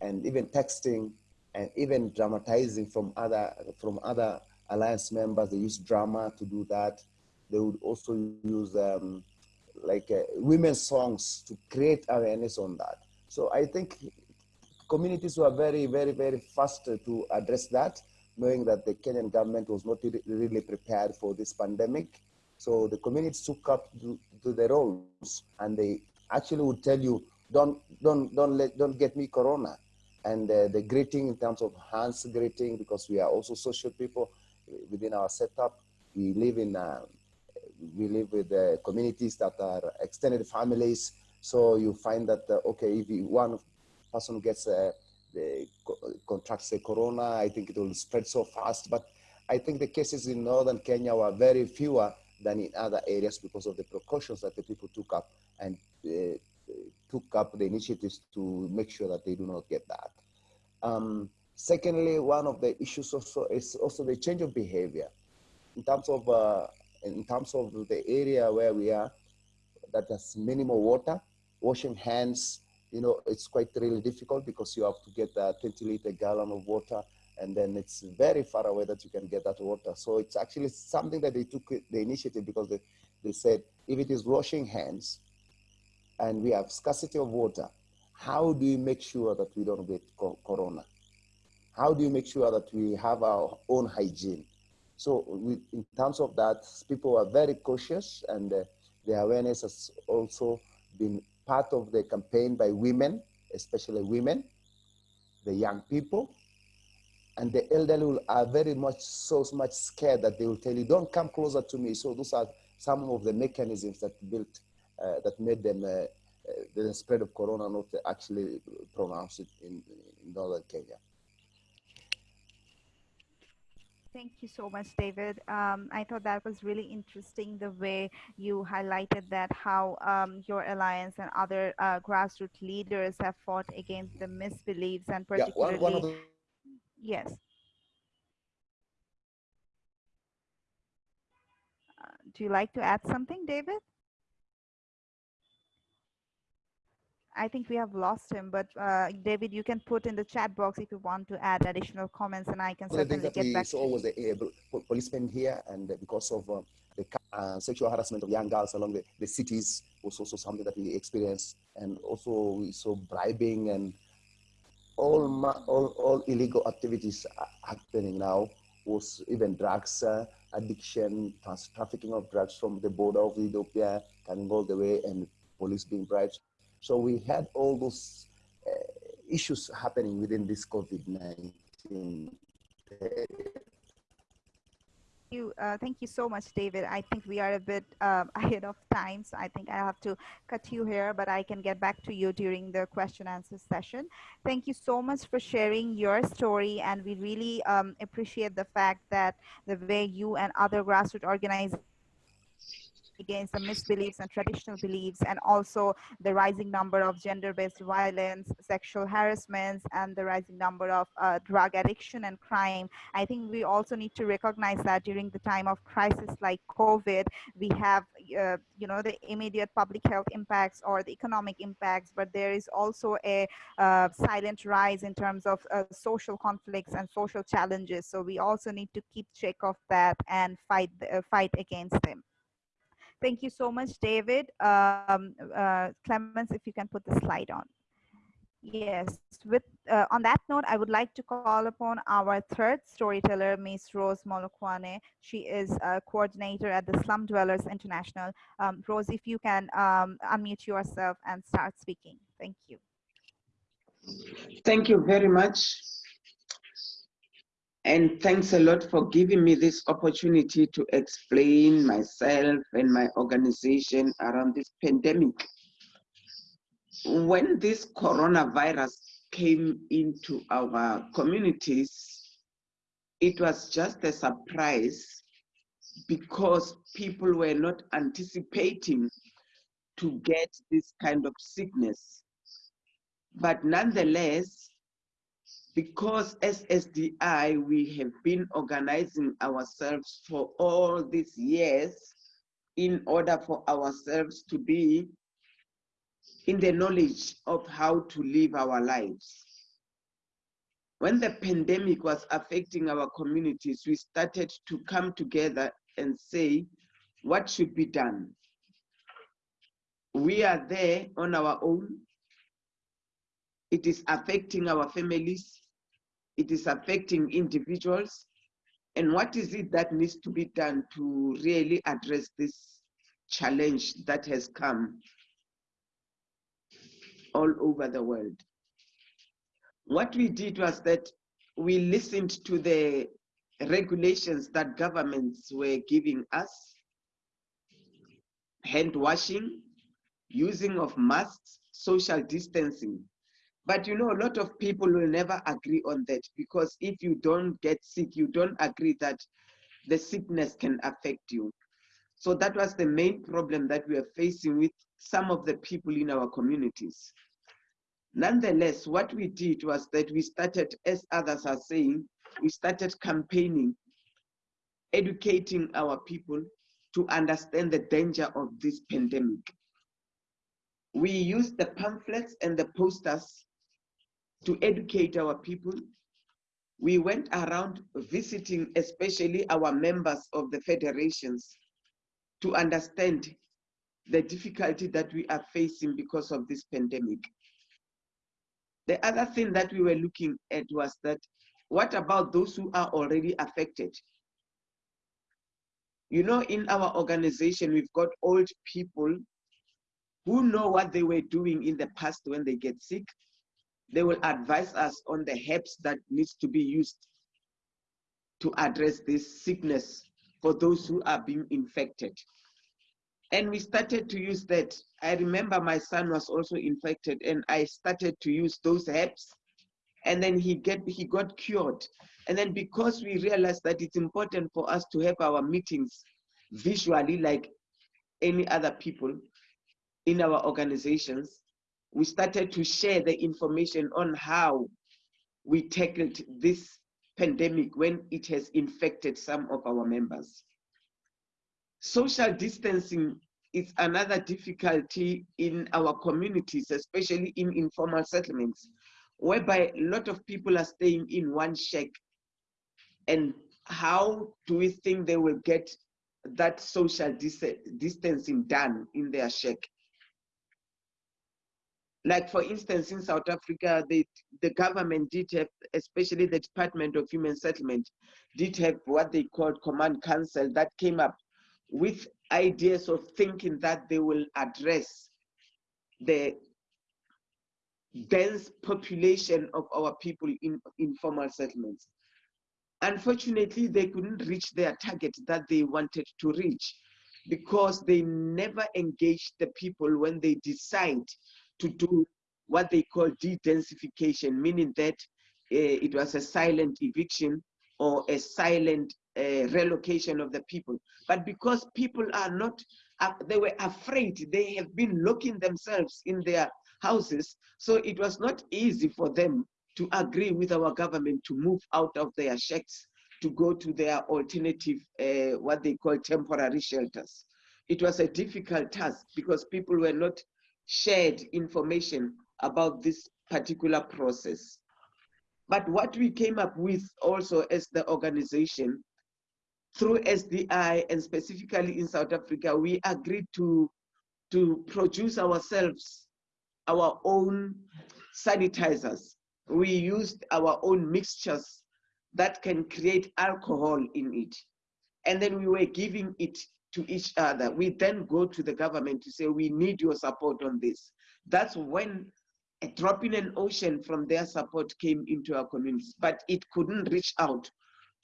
and even texting and even dramatizing from other from other alliance members. They use drama to do that. They would also use um, like uh, women's songs to create awareness on that. So I think communities were very, very, very fast to address that, knowing that the Kenyan government was not really prepared for this pandemic. So the communities took up to, to their roles and they actually would tell you, don't, don't, don't, let, don't get me corona. And uh, the greeting in terms of hands greeting, because we are also social people within our setup, we live in, uh, we live with uh, communities that are extended families. So you find that, uh, okay, if one person gets uh, the, contracts the corona, I think it will spread so fast. But I think the cases in northern Kenya were very fewer than in other areas because of the precautions that the people took up and took up the initiatives to make sure that they do not get that. Um, secondly, one of the issues also is also the change of behavior in terms of uh, in terms of the area where we are that has minimal water, washing hands, you know, it's quite really difficult because you have to get a 20 liter gallon of water and then it's very far away that you can get that water. So it's actually something that they took the initiative because they, they said, if it is washing hands and we have scarcity of water, how do you make sure that we don't get corona? How do you make sure that we have our own hygiene? So we, in terms of that, people are very cautious and uh, the awareness has also been part of the campaign by women, especially women, the young people, and the elderly are very much so much scared that they will tell you, "Don't come closer to me." So those are some of the mechanisms that built that made them uh, uh, the spread of corona not actually pronounced it in, in northern Kenya. Thank you so much, David. Um, I thought that was really interesting the way you highlighted that how um, your alliance and other uh, grassroots leaders have fought against the misbeliefs and particularly. Yeah, one, one the... Yes. Uh, do you like to add something, David? I think we have lost him, but uh, David, you can put in the chat box if you want to add additional comments, and I can well, certainly get back. saw was the uh, policemen here, and because of uh, the uh, sexual harassment of young girls along the, the cities was also something that we experienced, and also we saw bribing and all all all illegal activities happening now. Was even drugs uh, addiction, trans trafficking of drugs from the border of Ethiopia coming all the way, and police being bribed. So we had all those uh, issues happening within this COVID-19 you uh, thank you so much david. I think we are a bit um, ahead of time so i think i have to cut you here but i can get back to you during the question and answer session. Thank you so much for sharing your story and we really um, appreciate the fact that the way you and other grassroots organizations against the misbeliefs and traditional beliefs and also the rising number of gender-based violence, sexual harassments, and the rising number of uh, drug addiction and crime. I think we also need to recognize that during the time of crisis like COVID, we have, uh, you know, the immediate public health impacts or the economic impacts, but there is also a uh, silent rise in terms of uh, social conflicts and social challenges. So we also need to keep check of that and fight, uh, fight against them. Thank you so much, David. Um, uh, Clemens, if you can put the slide on. Yes, with uh, on that note, I would like to call upon our third storyteller, Ms. Rose Molokoane. She is a coordinator at the Slum Dwellers International. Um, Rose, if you can um, unmute yourself and start speaking. Thank you. Thank you very much. And thanks a lot for giving me this opportunity to explain myself and my organization around this pandemic. When this coronavirus came into our communities, it was just a surprise because people were not anticipating to get this kind of sickness. But nonetheless, because as SDI, we have been organizing ourselves for all these years in order for ourselves to be in the knowledge of how to live our lives. When the pandemic was affecting our communities, we started to come together and say, what should be done? We are there on our own. It is affecting our families. It is affecting individuals. And what is it that needs to be done to really address this challenge that has come all over the world? What we did was that we listened to the regulations that governments were giving us, hand washing, using of masks, social distancing. But you know, a lot of people will never agree on that because if you don't get sick, you don't agree that the sickness can affect you. So that was the main problem that we are facing with some of the people in our communities. Nonetheless, what we did was that we started, as others are saying, we started campaigning, educating our people to understand the danger of this pandemic. We used the pamphlets and the posters to educate our people. We went around visiting, especially our members of the federations, to understand the difficulty that we are facing because of this pandemic. The other thing that we were looking at was that what about those who are already affected? You know, in our organization, we've got old people who know what they were doing in the past when they get sick. They will advise us on the herbs that needs to be used to address this sickness for those who are being infected. And we started to use that. I remember my son was also infected and I started to use those herbs and then he get he got cured. And then because we realized that it's important for us to have our meetings visually like any other people in our organizations, we started to share the information on how we tackled this pandemic when it has infected some of our members. Social distancing is another difficulty in our communities, especially in informal settlements, whereby a lot of people are staying in one shack. And how do we think they will get that social dis distancing done in their shack? Like for instance, in South Africa, they, the government did have, especially the Department of Human Settlement, did have what they called Command Council that came up with ideas of thinking that they will address the dense population of our people in informal settlements. Unfortunately, they couldn't reach their target that they wanted to reach because they never engaged the people when they decide to do what they call de-densification, meaning that uh, it was a silent eviction or a silent uh, relocation of the people. But because people are not, uh, they were afraid, they have been locking themselves in their houses, so it was not easy for them to agree with our government to move out of their shacks to go to their alternative, uh, what they call temporary shelters. It was a difficult task because people were not shared information about this particular process. But what we came up with also as the organization, through SDI and specifically in South Africa, we agreed to, to produce ourselves our own sanitizers. We used our own mixtures that can create alcohol in it. And then we were giving it to each other. We then go to the government to say, we need your support on this. That's when a drop in an ocean from their support came into our communities, but it couldn't reach out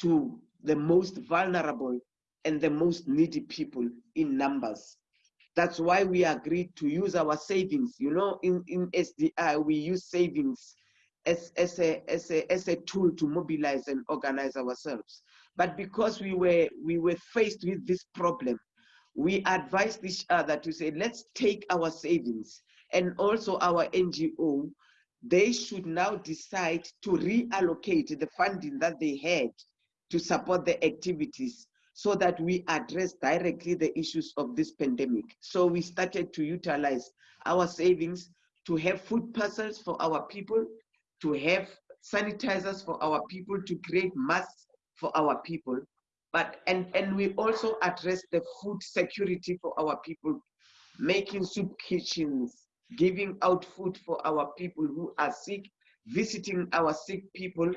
to the most vulnerable and the most needy people in numbers. That's why we agreed to use our savings. You know, in, in SDI, we use savings as, as, a, as, a, as a tool to mobilize and organize ourselves. But because we were, we were faced with this problem, we advised each other to say, let's take our savings and also our NGO, they should now decide to reallocate the funding that they had to support the activities so that we address directly the issues of this pandemic. So we started to utilize our savings to have food parcels for our people, to have sanitizers for our people, to create masks for our people. But and, and we also address the food security for our people, making soup kitchens, giving out food for our people who are sick, visiting our sick people.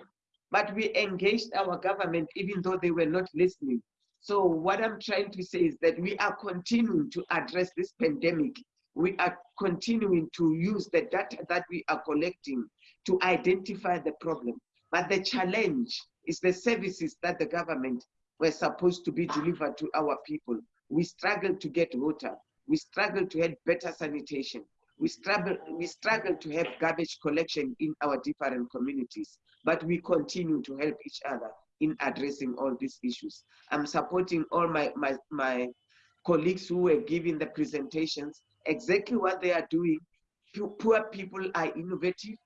But we engaged our government even though they were not listening. So what I'm trying to say is that we are continuing to address this pandemic. We are continuing to use the data that we are collecting to identify the problem. But the challenge is the services that the government were supposed to be delivered to our people. We struggle to get water. We struggle to have better sanitation. We struggle, we struggle to have garbage collection in our different communities, but we continue to help each other in addressing all these issues. I'm supporting all my, my, my colleagues who were giving the presentations, exactly what they are doing. Poor people are innovative.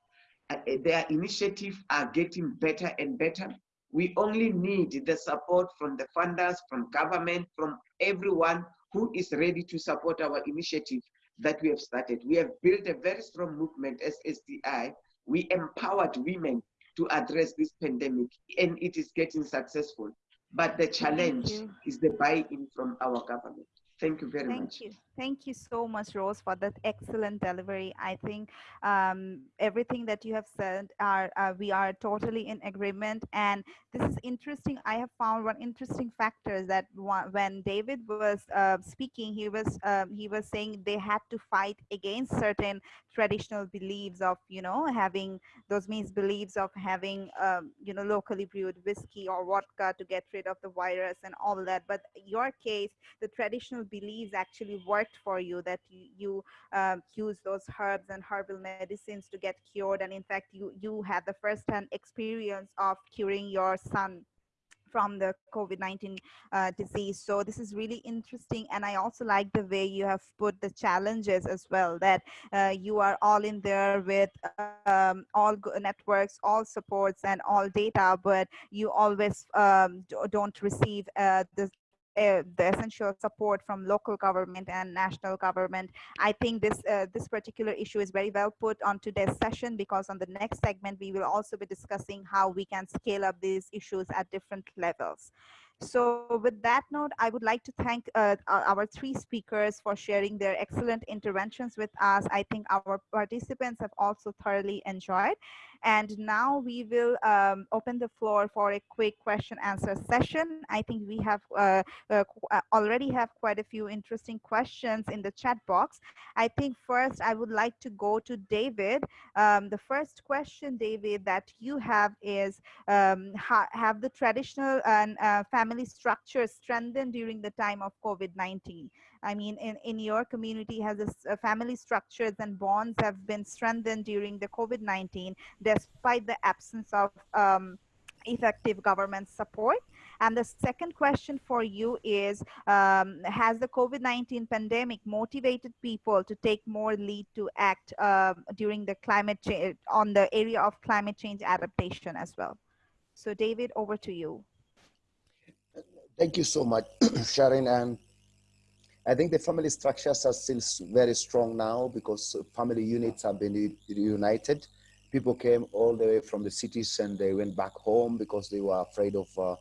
Uh, their initiatives are getting better and better. We only need the support from the funders, from government, from everyone who is ready to support our initiative that we have started. We have built a very strong movement as SDI. We empowered women to address this pandemic and it is getting successful. But the challenge is the buy-in from our government. Thank you very Thank much. you. Thank you so much, Rose, for that excellent delivery. I think um, everything that you have said are uh, we are totally in agreement. And this is interesting. I have found one interesting factor is that when David was uh, speaking, he was um, he was saying they had to fight against certain traditional beliefs of you know having those means beliefs of having um, you know locally brewed whiskey or vodka to get rid of the virus and all that. But your case, the traditional beliefs actually work for you that you, you um, use those herbs and herbal medicines to get cured and in fact you you had the first-hand experience of curing your son from the COVID-19 uh, disease. So this is really interesting. And I also like the way you have put the challenges as well, that uh, you are all in there with um, all networks, all supports and all data, but you always um, don't receive uh, the uh, the essential support from local government and national government. I think this uh, this particular issue is very well put on today's session because on the next segment we will also be discussing how we can scale up these issues at different levels. So with that note, I would like to thank uh, our three speakers for sharing their excellent interventions with us. I think our participants have also thoroughly enjoyed. And now we will um, open the floor for a quick question answer session. I think we have uh, uh, uh, already have quite a few interesting questions in the chat box. I think first I would like to go to David. Um, the first question, David, that you have is um, ha have the traditional and uh, family structures strengthened during the time of COVID-19? I mean, in, in your community, has this uh, family structures and bonds have been strengthened during the COVID-19 despite the absence of um, effective government support? And the second question for you is, um, has the COVID-19 pandemic motivated people to take more lead to act um, during the climate change, on the area of climate change adaptation as well? So David, over to you. Thank you so much, Sharon. And I think the family structures are still very strong now because family units have been united. People came all the way from the cities and they went back home because they were afraid of uh,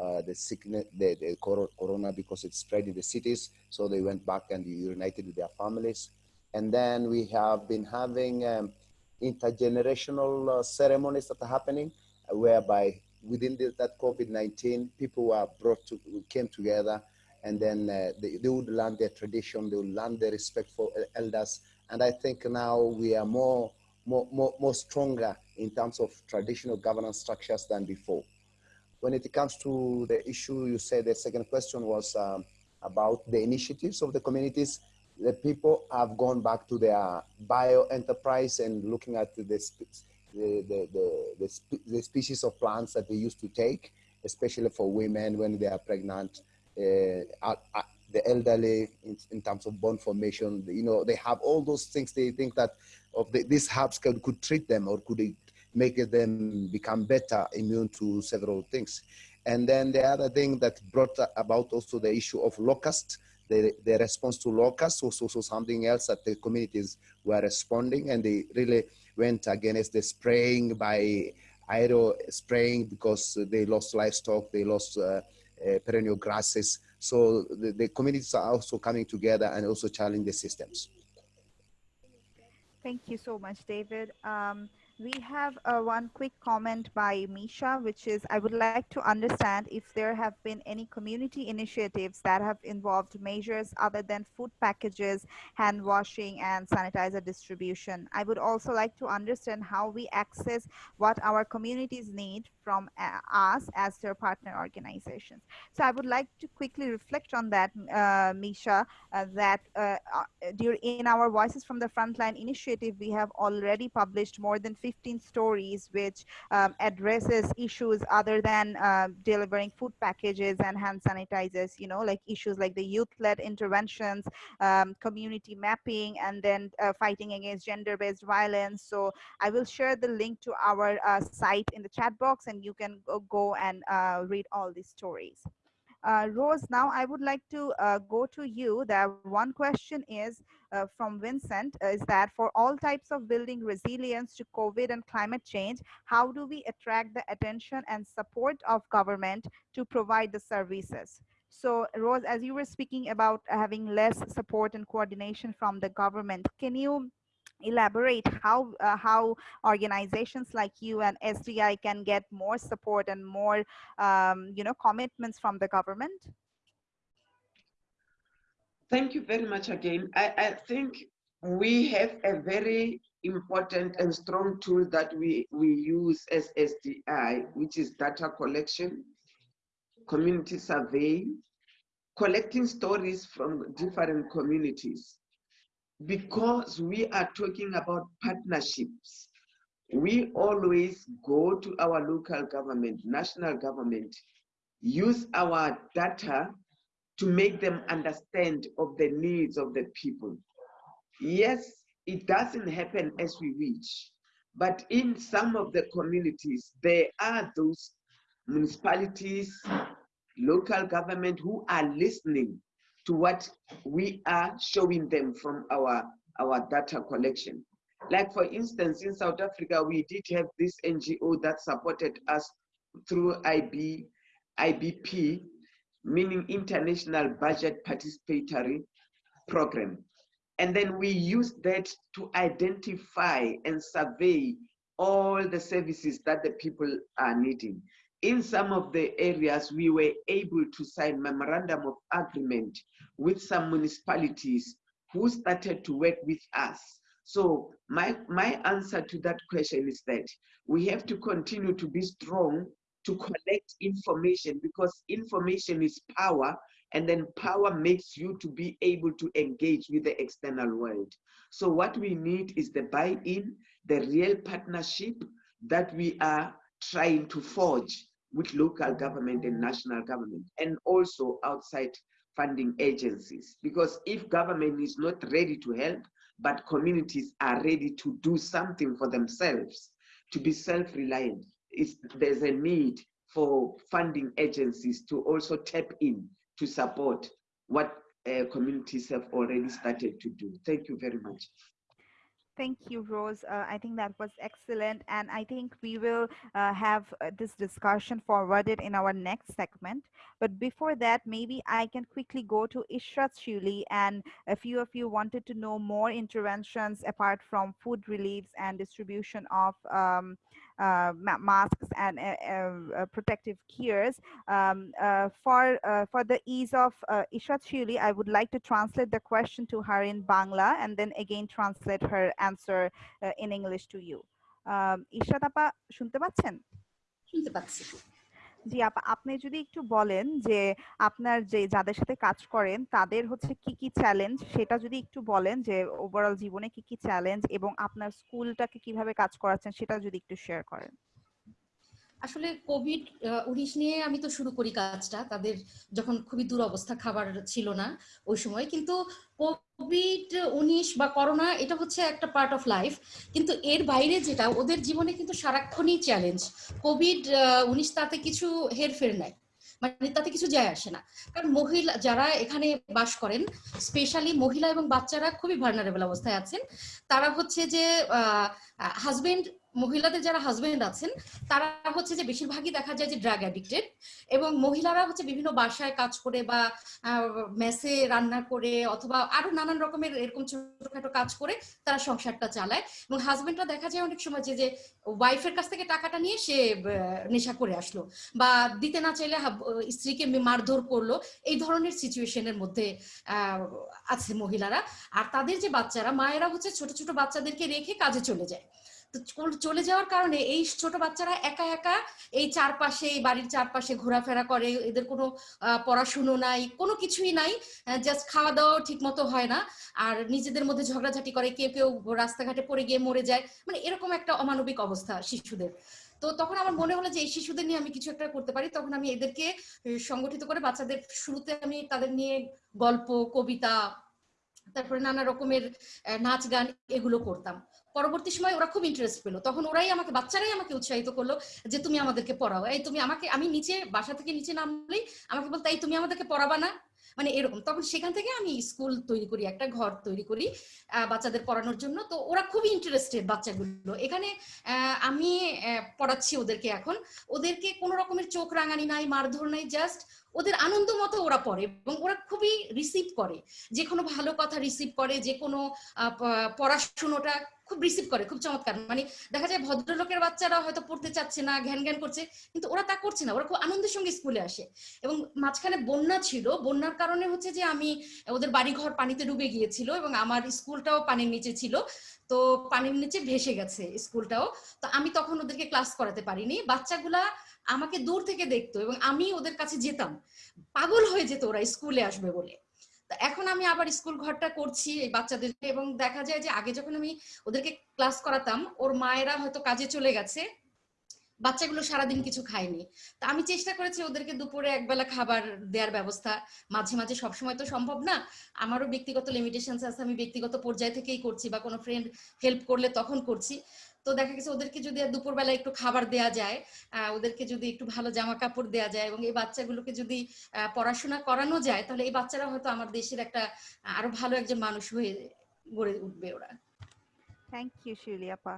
uh, the sickness, the, the corona because it spread in the cities. So they went back and united with their families. And then we have been having um, intergenerational uh, ceremonies that are happening uh, whereby within the, that COVID-19, people were brought to, came together and then uh, they, they, would learn their tradition, they would learn their respect for elders. And I think now we are more, more, more, more stronger in terms of traditional governance structures than before. When it comes to the issue, you said the second question was um, about the initiatives of the communities. The people have gone back to their bio enterprise and looking at the, the, the, the, the species of plants that they used to take, especially for women when they are pregnant uh, the elderly in, in, terms of bone formation. You know, they have all those things. They think that of the, these herbs could, could treat them or could make them become better immune to several things. And then the other thing that brought about also the issue of locust, the, the response to locust was also something else that the communities were responding and they really went against the spraying by aero spraying because they lost livestock, they lost uh, uh, perennial grasses. So the, the communities are also coming together and also challenging the systems. Thank you so much, David. Um, we have uh, one quick comment by Misha, which is I would like to understand if there have been any community initiatives that have involved measures other than food packages, hand washing, and sanitizer distribution. I would also like to understand how we access what our communities need from uh, us as their partner organizations. So I would like to quickly reflect on that, uh, Misha, uh, that uh, uh, during in our Voices from the Frontline initiative, we have already published more than 15 stories which um, addresses issues other than uh, delivering food packages and hand sanitizers, you know, like issues like the youth-led interventions, um, community mapping, and then fighting against gender-based violence. So I will share the link to our site in the chat box and you can go, and uh, read all these stories. Uh, Rose, now I would like to uh, go to you. The one question is from Vincent is that for all types of building resilience to COVID and climate change, how do we attract the attention and support of government to provide the services? So Rose, as you were speaking about having less support and coordination from the government, can you elaborate how uh, how organizations like you and SDI can get more support and more um, you know commitments from the government? Thank you very much again. I, I think we have a very important and strong tool that we, we use as SDI, which is data collection, community survey, collecting stories from different communities. Because we are talking about partnerships, we always go to our local government, national government, use our data to make them understand of the needs of the people. Yes, it doesn't happen as we wish, but in some of the communities, there are those municipalities, local government who are listening to what we are showing them from our, our data collection. Like for instance, in South Africa, we did have this NGO that supported us through IB, IBP, meaning International Budget Participatory Program. And then we used that to identify and survey all the services that the people are needing. In some of the areas, we were able to sign memorandum of agreement with some municipalities who started to work with us. So my, my answer to that question is that we have to continue to be strong to collect information because information is power and then power makes you to be able to engage with the external world. So what we need is the buy-in, the real partnership that we are trying to forge with local government and national government and also outside funding agencies. Because if government is not ready to help, but communities are ready to do something for themselves, to be self-reliant, there's a need for funding agencies to also tap in to support what uh, communities have already started to do. Thank you very much. Thank you, Rose. Uh, I think that was excellent. And I think we will uh, have uh, this discussion forwarded in our next segment. But before that, maybe I can quickly go to Ishrat Shuli. And a few of you wanted to know more interventions apart from food reliefs and distribution of um, uh, masks and eh, eh, uh, protective gears. Um, uh, for, for the ease of uh, Ishrat Shuli, I would like to translate the question to her in Bangla and then again translate her answer in English to you. Um, Ishrat Appa, শুনতে পাচ্ছেন? শুনতে পাচ্ছি। জি, আপা, আপনি যদি একটু বলেন যে আপনার যে যাদের সাথে কাজ করেন, তাদের হচ্ছে কি কি চ্যালেঞ্জ সেটা যদি একটু বলেন যে ওভারঅল জীবনে কি কি চ্যালেঞ্জ এবং আপনার স্কুলটাকে কীভাবে কাজ করাচ্ছেন, সেটা যদি একটু শেয়ার করেন। আসলে কোভিড উনিশ নিয়ে আমি তো শুরু করি কাজটা। তাদের যখন খুবই দুরবস্থা, খাবার ছিল না ওই সময়। কিন্তু কোভিড উনিশ বা করোনা, এটা হচ্ছে একটা পার্ট অফ লাইফ কিন্তু এর বাইরে যেটা, ওদের জীবনে কিন্তু সারাক্ষণই চ্যালেঞ্জ কোভিড উনিশ তাতে কিছু হেরফের নাই। মানে তাতে কিছু যায় আসে না। কারণ মহিলা, যারা এখানে বাস করেন স্পেশালি মহিলা এবং বাচ্চারা খুবই ভার্নারেবল অবস্থায় আছেন। তারা হচ্ছে যে হাজবেন্ড মহিলাদের যারা হাজবেন্ড আছেন, তারা হচ্ছে যে বেশিরভাগই দেখা যায় যে ড্রাগ অ্যাডিক্টেড এবং মহিলারা হচ্ছে বিভিন্ন বাসায় কাজ করে বা মেসে রান্না করে অথবা আরও নানান রকমের এরকম ছোটখাটো কাজ করে তারা সংসারটা চালায় এবং হাজবেন্ডরা দেখা যায় অনেক সময় যে যে ওয়াইফের কাছ থেকে টাকাটা নিয়ে সে নেশা করে আসলো বা দিতে না চাইলে স্ত্রীকে মারধর করল, এই ধরনের সিচুয়েশনের মধ্যে আছে মহিলারা। আর তাদের যে বাচ্চারা, মায়েরা হচ্ছে ছোট ছোট বাচ্চাদেরকে রেখে কাজে চলে যায়। চলে যাওয়ার কারণে এই ছোট বাচ্চারা একা একা এই চারপাশে এই বাড়ির চারপাশে ঘোরাফেরা করে, এদের কোনো পড়াশুনো নাই, কোনো কিছুই নাই জাস্ট খাওয়া দাওয়া ঠিক মতো হয় না। আর নিজেদের মধ্যে ঝগড়াঝাটি করে, কেউ কেউ রাস্তাঘাটে পড়ে গিয়ে মরে যায়। মানে এরকম একটা অমানবিক অবস্থা শিশুদের। তো তখন আমার মনে হলো যে এই শিশুদের নিয়ে আমি কিছু একটা করতে পারি। তখন আমি এদেরকে সংগঠিত করে বাচ্চাদের শুরুতে আমি তাদের নিয়ে গল্প, কবিতা, তারপরে নানা রকমের নাচ গান এগুলো করতাম। পরবর্তী সময় ওরা খুব ইন্টারেস্ট পেল। তখন ওরাই আমাকে, বাচ্চারাই আমাকে উৎসাহিত করল যে তুমি আমাদেরকে পড়াও। এই তুমি আমাকে, আমি নিচে, বাসা থেকে নিচে নামলেই আমাকে বলতে, এই তুমি আমাদেরকে পড়াবা না। মানে এরকম। তখন সেখান থেকে আমি স্কুল তৈরি করি, একটা ঘর তৈরি করি বাচ্চাদের পড়ানোর জন্য। তো ওরা খুবই ইন্টারেস্টেড বাচ্চাগুলো। এখানে আমি পড়াচ্ছি ওদেরকে এখন। ওদেরকে কোনো রকমের চোখ রাঙানি নাই, মারধর নাই জাস্ট ওদের আনন্দ মতো ওরা পড়ে এবং ওরা খুবই রিসিভ করে। যে কোনো ভালো কথা রিসিভ করে, যে কোনো পড়াশুনোটা খুব রিসিভ করে, খুব চমৎকার। মানে দেখা যায় ভদ্রলোকের বাচ্চারা হয়তো পড়তে চাচ্ছে না ঘ্যান ঘ্যান করছে, কিন্তু ওরা তা করছে না, ওরা খুব আনন্দের সঙ্গে স্কুলে আসে। এবং মাঝখানে বন্যা ছিল, বন্যার কারণে হচ্ছে যে আমি ওদের বাড়িঘর পানিতে ডুবে গিয়েছিল এবং আমার স্কুলটাও পানির নিচে ছিল, তো পানির নিচে ভেসে গেছে স্কুলটাও। তো আমি তখন ওদেরকে ক্লাস করাতে পারিনি। বাচ্চাগুলা আমাকে দূর থেকে দেখতো এবং আমি ওদের কাছে যেতাম। পাগল হয়ে যেত ওরা স্কুলে আসবে বলে। এখন আমি আবার স্কুল ঘরটা করছি এই বাচ্চাদেরকে এবং দেখা যায় যে আগে যখন আমি ওদেরকে ক্লাস করাতাম, ওর মায়েরা হয়তো কাজে চলে গেছে, বাচ্চাগুলো সারাদিন কিছু খায়নি। তা আমি চেষ্টা করেছি ওদেরকে দুপুরে একবেলা খাবার দেওয়ার ব্যবস্থা। মাঝে মাঝে সবসময় তো সম্ভব না। আমারও ব্যক্তিগত লিমিটেশন আছে, আমি ব্যক্তিগত পর্যায় থেকেই করছি বা কোনো ফ্রেন্ড হেল্প করলে তখন করছি। তো দেখা গেছে ওদেরকে যদি দুপুরবেলা একটু খাবার দেয়া যায় ওদেরকে যদি একটু ভালো জামা কাপড় দেয়া যায় এবং এই বাচ্চাগুলোকে যদি পড়াশোনা করানো যায়, তাহলে এই বাচ্চারা হয়তো আমার দেশের একটা, আরও ভালো একজন মানুষ হয়ে গড়ে উঠবে ওরা। থ্যাংক ইউ শিলিয়াপা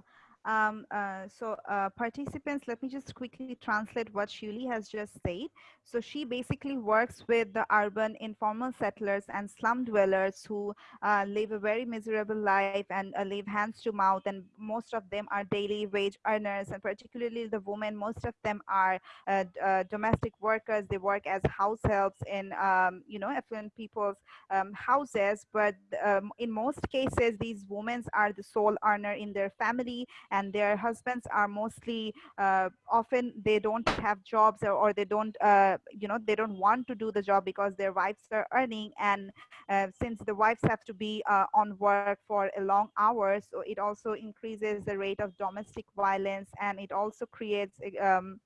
Um, uh, so uh, participants, let me just quickly translate what Shuli has just said. So she basically works with the urban informal settlers and slum dwellers who uh, live a very miserable life and uh, live hands to mouth. And most of them are daily wage earners, and particularly the women, most of them are uh, uh domestic workers. They work as house helps in, um, you know, affluent people's um, houses. But um, in most cases, these women are the sole earner in their family, and their husbands are mostly uh, often they don't have jobs or, or they don't uh, you know they don't want to do the job because their wives are earning and uh, since the wives have to be uh, on work for a long hours so it also increases the rate of domestic violence and it also creates um,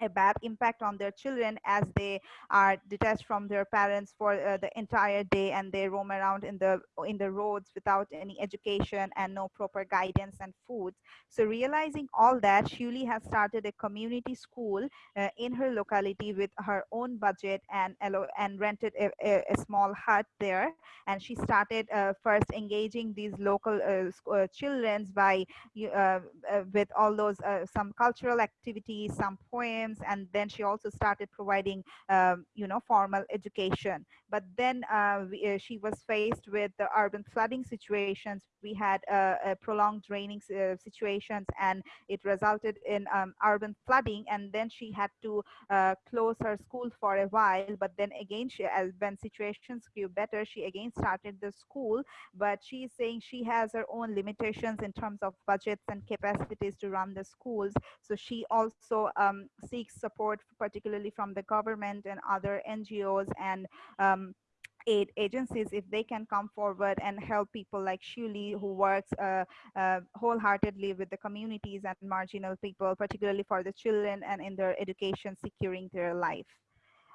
a bad impact on their children as they are detached from their parents for uh, the entire day and they roam around in the in the roads without any education and no proper guidance and food so realizing all that shuli has started a community school uh, in her locality with her own budget and and rented a, a, a small hut there. And she started uh, first engaging these local uh, uh, children by uh, with all those some cultural activities some poems and then she also started providing um, you know formal education. But then uh, we, uh, she was faced with the urban flooding situations. We had uh, prolonged draining uh, situations and it resulted in um, urban flooding. And then she had to uh, close her school for a while. But then again she, as when situations grew better she again started the school. But she's saying she has her own limitations in terms of budgets and capacities to run the schools. So she also um, seeks support particularly from the government and other ngos and um, aid agencies if they can come forward and help people like Shuli who works uh, uh, wholeheartedly with the communities and marginal people, particularly for the children and in their education, securing their life.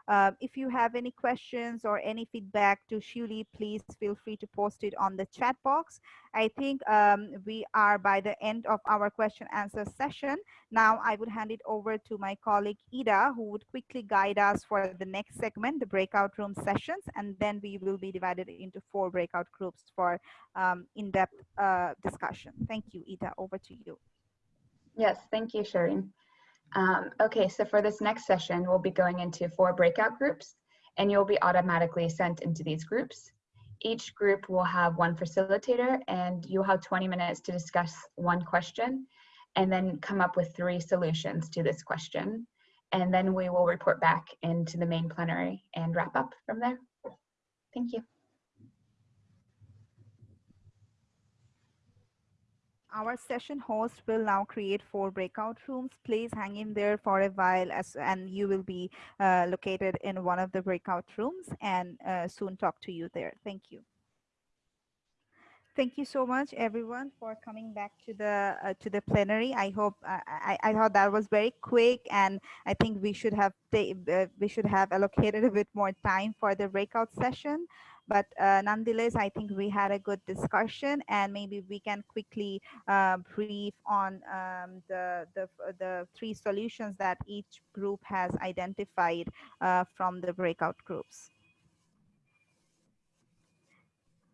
Uh, if you have any questions or any feedback to Shuli, please feel free to post it on the chat box. I think um, we are by the end of our question answer session. Now I would hand it over to my colleague Ida, who would quickly guide us for the next segment, the breakout room sessions, and then we will be divided into four breakout groups for um, in-depth uh, discussion. Thank you, Ida, over to you. Yes, thank you, Shireen. Um, okay, so for this next session, we'll be going into four breakout groups, and you'll be automatically sent into these groups. Each group will have one facilitator and you'll have 20 minutes to discuss one question and then come up with three solutions to this question. And then we will report back into the main plenary and wrap up from there. Thank you. Our session host will now create four breakout rooms. Please hang in there for a while as and you will be uh, located in one of the breakout rooms and uh, soon talk to you there. Thank you. Thank you so much, everyone, for coming back to the uh, to the plenary. I hope I, I thought that was very quick, and I think we should have uh, we should have allocated a bit more time for the breakout session. But uh, nonetheless, I think we had a good discussion and maybe we can quickly uh, brief on um, the, the, the three solutions that each group has identified uh, from the breakout groups.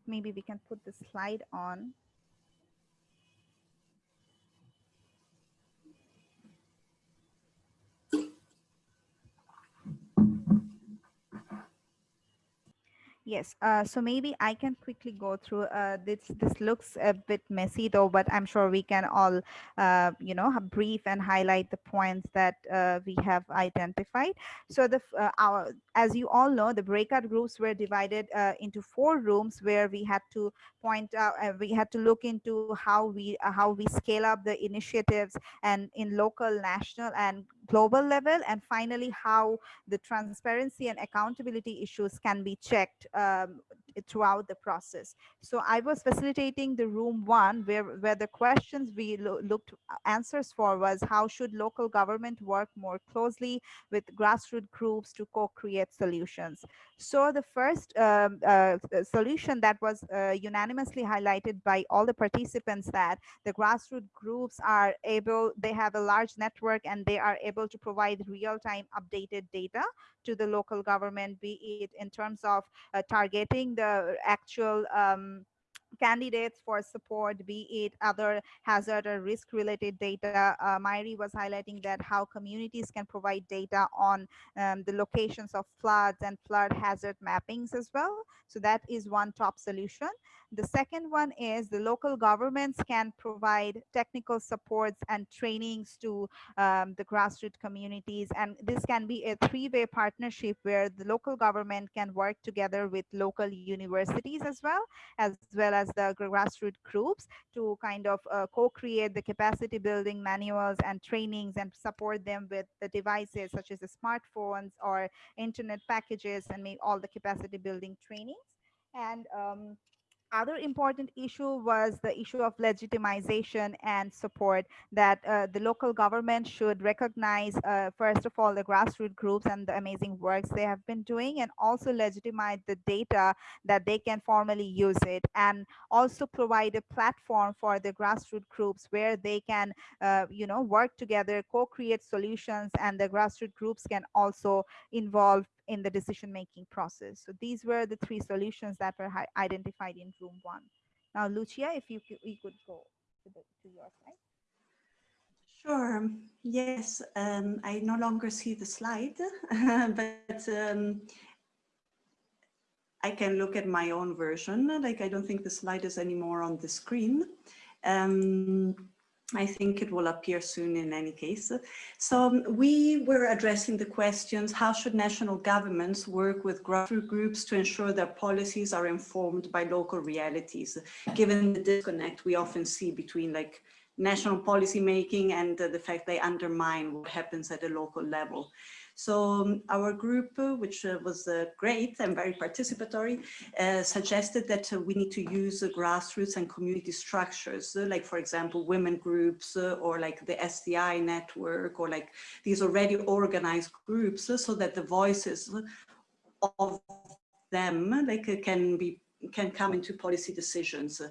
Maybe we can put the slide on. Yes, uh, so maybe I can quickly go through uh, this. This looks a bit messy though, but I'm sure we can all, uh, you know, brief and highlight the points that uh, we have identified. So the uh, our, as you all know, the breakout groups were divided uh, into four rooms where we had to point out, we had to look into how we how we scale up the initiatives and in local, national, and global level, and finally how the transparency and accountability issues can be checked um, throughout the process. So I was facilitating the room one where, where the questions we lo looked uh, answers for was how should local government work more closely with grassroots groups to co-create solutions. So the first um, uh, solution that was uh, unanimously highlighted by all the participants that the grassroots groups are able, they have a large network and they are able to provide real-time updated data to the local government, be it in terms of uh, targeting the actual um, candidates for support, be it other hazard or risk related data. Uh, Myri was highlighting that how communities can provide data on um, the locations of floods and flood hazard mappings as well. So that is one top solution. The second one is the local governments can provide technical supports and trainings to um, the grassroots communities. And this can be a three-way partnership where the local government can work together with local universities as well, as well as the grassroots groups to kind of uh, co-create the capacity building manuals and trainings and support them with the devices such as the smartphones or internet packages and make all the capacity building trainings. And um, other important issue was the issue of legitimization and support that uh, the local government should recognize, uh, first of all, the grassroots groups and the amazing works they have been doing, and also legitimize the data that they can formally use it, and also provide a platform for the grassroots groups where they can, uh, you know, work together, co-create solutions, and the grassroots groups can also involve in the decision making process. So these were the three solutions that were identified in room one. Now, Lucia, if you, you could go to, the, to your slide. Sure. Yes, um, I no longer see the slide, but um, I can look at my own version. Like I don't think the slide is anymore on the screen. Um, I think it will appear soon in any case. So um, we were addressing the questions, how should national governments work with grassroots groups to ensure their policies are informed by local realities, given the disconnect we often see between like national policy making and uh, the fact they undermine what happens at a local level. So um, our group, uh, which uh, was uh, great and very participatory, suggested that we need to use grassroots and community structures, like for example, women groups or like the SDI network or like these already organized groups so that the voices of them like can be can come into policy decisions.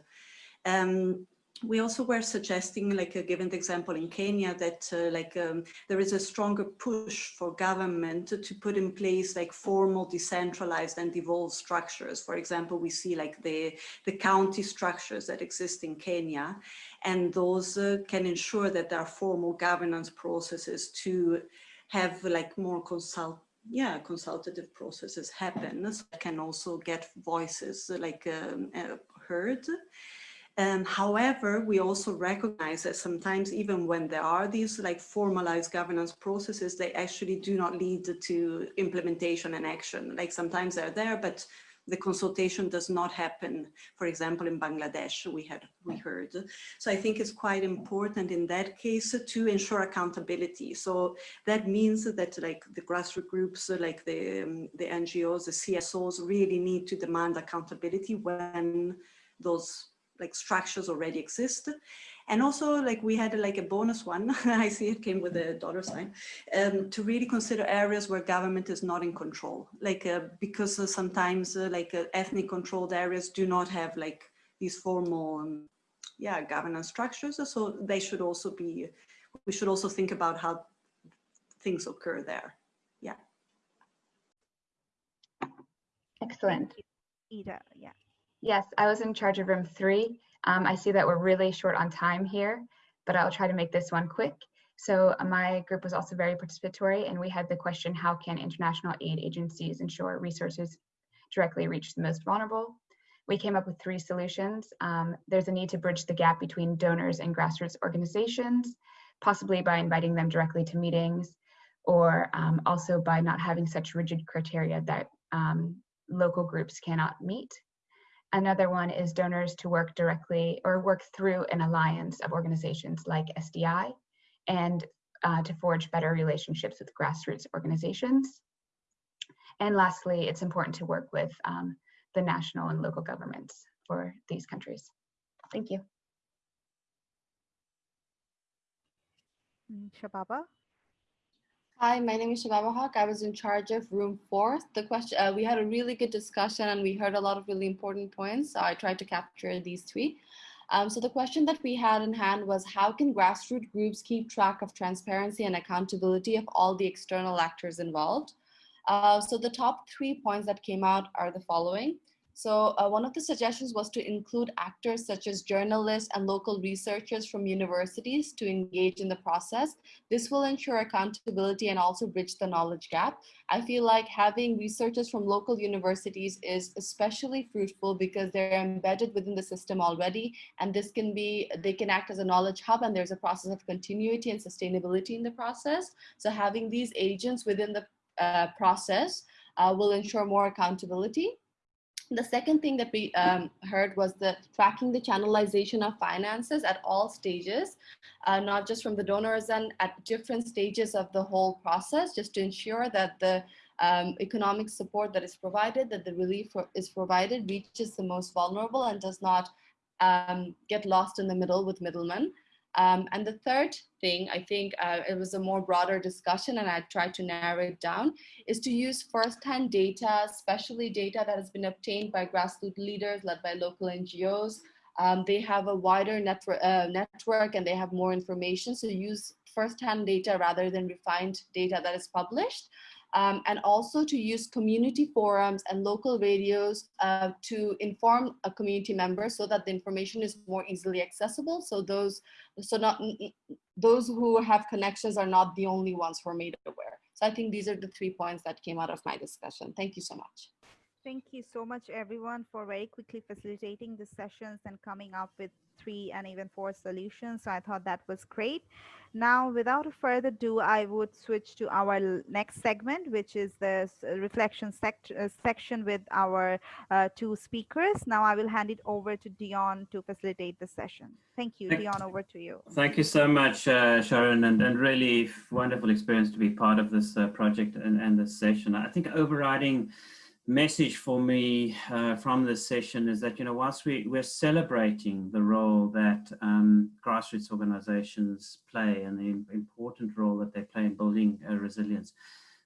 Um, we also were suggesting, like uh, given the example in Kenya, that uh, like um, there is a stronger push for government to, to, put in place like formal, decentralized and devolved structures. For example, we see like the, the county structures that exist in Kenya, and those uh, can ensure that there are formal governance processes to have like more consult yeah, consultative processes happen so can also get voices like um, uh, heard. Um, however, we also recognize that sometimes even when there are these like formalized governance processes, they actually do not lead to implementation and action. Like sometimes they're there, but the consultation does not happen. For example, in Bangladesh, we had we heard. So I think it's quite important in that case to ensure accountability. So that means that like the grassroots groups, like the um, the NGOs, the CSOs, really need to demand accountability when those like structures already exist. And also like we had like a bonus one, I see it came with a dollar sign, um, to really consider areas where government is not in control. Like uh, because uh, sometimes uh, like uh, ethnic controlled areas do not have like these formal, um, yeah, governance structures. So they should also be, we should also think about how things occur there. Yeah. Excellent. Ida, yeah. Yes, I was in charge of room three. Um, I see that we're really short on time here, but I'll try to make this one quick. So uh, my group was also very participatory and we had the question, how can international aid agencies ensure resources directly reach the most vulnerable? We came up with three solutions. Um, there's a need to bridge the gap between donors and grassroots organizations, possibly by inviting them directly to meetings, or um, also by not having such rigid criteria that um, local groups cannot meet. Another one is donors to work directly or work through an alliance of organizations like SDI and uh, to forge better relationships with grassroots organizations. And lastly, it's important to work with um, the national and local governments for these countries. Thank you. Mm, Shababa? Hi, my name is Shababa Haq. I was in charge of room four. The question, uh, we had a really good discussion and we heard a lot of really important points. So I tried to capture these three. Um, so the question that we had in hand was how can grassroots groups keep track of transparency and accountability of all the external actors involved? Uh, so the top three points that came out are the following. So uh, one of the suggestions was to include actors such as journalists and local researchers from universities to engage in the process. This will ensure accountability and also bridge the knowledge gap. I feel like having researchers from local universities is especially fruitful because they're embedded within the system already. And this can be, they can act as a knowledge hub and there's a process of continuity and sustainability in the process. So having these agents within the uh, process uh, will ensure more accountability. The second thing that we um, heard was the tracking the channelization of finances at all stages, uh, not just from the donors and at different stages of the whole process, just to ensure that the um, economic support that is provided, that the relief is provided reaches the most vulnerable and does not um, get lost in the middle with middlemen. Um, and the third thing, I think uh, it was a more broader discussion and I tried to narrow it down, is to use first-hand data, especially data that has been obtained by grassroots leaders led by local NGOs. Um, they have a wider network, uh, network and they have more information. So use first-hand data rather than refined data that is published um, and also to use community forums and local radios uh, to inform a community member so that the information is more easily accessible. So those, so not those who have connections are not the only ones who are made aware. So I think these are the three points that came out of my discussion. Thank you so much. Thank you so much, everyone, for very quickly facilitating the sessions and coming up with three and even four solutions. So I thought that was great. Now, without further ado, I would switch to our next segment, which is the reflection sect- uh, section with our uh, two speakers. Now, I will hand it over to Dion to facilitate the session. Thank you, Thank- Dion. Over to you. Thank you so much, uh, Sharon, and, and really wonderful experience to be part of this uh, project and, and this session. I think overriding message for me uh, from this session is that, you know, whilst we, we're celebrating the role that um, grassroots organizations play and the important role that they play in building uh, resilience,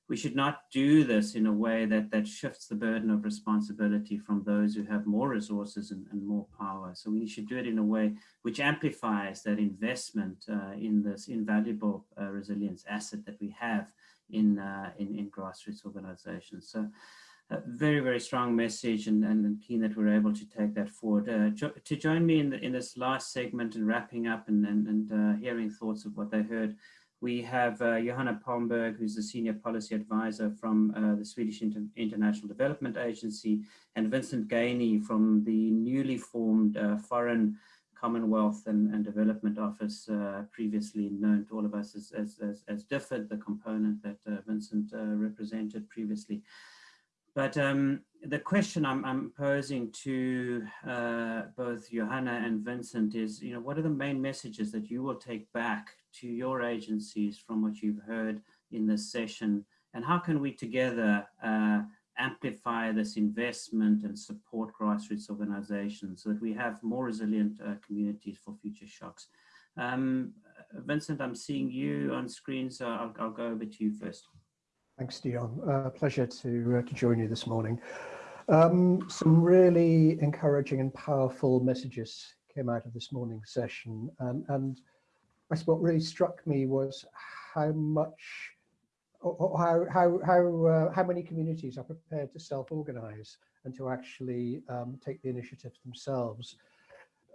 we should not do this in a way that, that shifts the burden of responsibility from those who have more resources and, and more power. So we should do it in a way which amplifies that investment uh, in this invaluable uh, resilience asset that we have in, uh, in, in grassroots organizations. So a very, very strong message and, and, keen that we're able to take that forward. Uh, jo to join me in, the, in this last segment and wrapping up and, and, and uh, hearing thoughts of what they heard, we have uh, Johanna Palmberg, who's the Senior Policy Advisor from uh, the Swedish Inter International Development Agency, and Vincent Gainey from the newly formed uh, Foreign Commonwealth and, and Development Office, uh, previously known to all of us as, as, as, as DFID, the component that Vincent represented previously. But um, the question I'm, I'm posing to uh, both Johanna and Vincent is, you know, what are the main messages that you will take back to your agencies from what you've heard in this session? And how can we together uh, amplify this investment and support grassroots organizations so that we have more resilient uh, communities for future shocks? Um, Vincent, I'm seeing you on screen, so I'll, I'll go over to you first. Thanks, Dion. Uh, pleasure to, uh, to join you this morning. Um, some really encouraging and powerful messages came out of this morning's session. And, I suppose what really struck me was how much, how, how, how, uh, how many communities are prepared to self-organize and to actually um, take the initiatives themselves.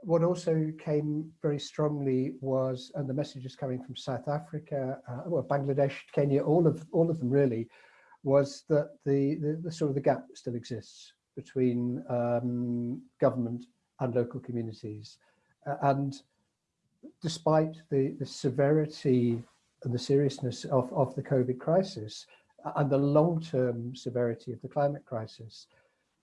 What also came very strongly was, and the messages coming from South Africa, uh, well, Bangladesh, Kenya, all of all of them really, was that the, the, the sort of the gap still exists between um, government and local communities. Uh, and despite the, the severity and the seriousness of, of the COVID crisis uh, and the long-term severity of the climate crisis,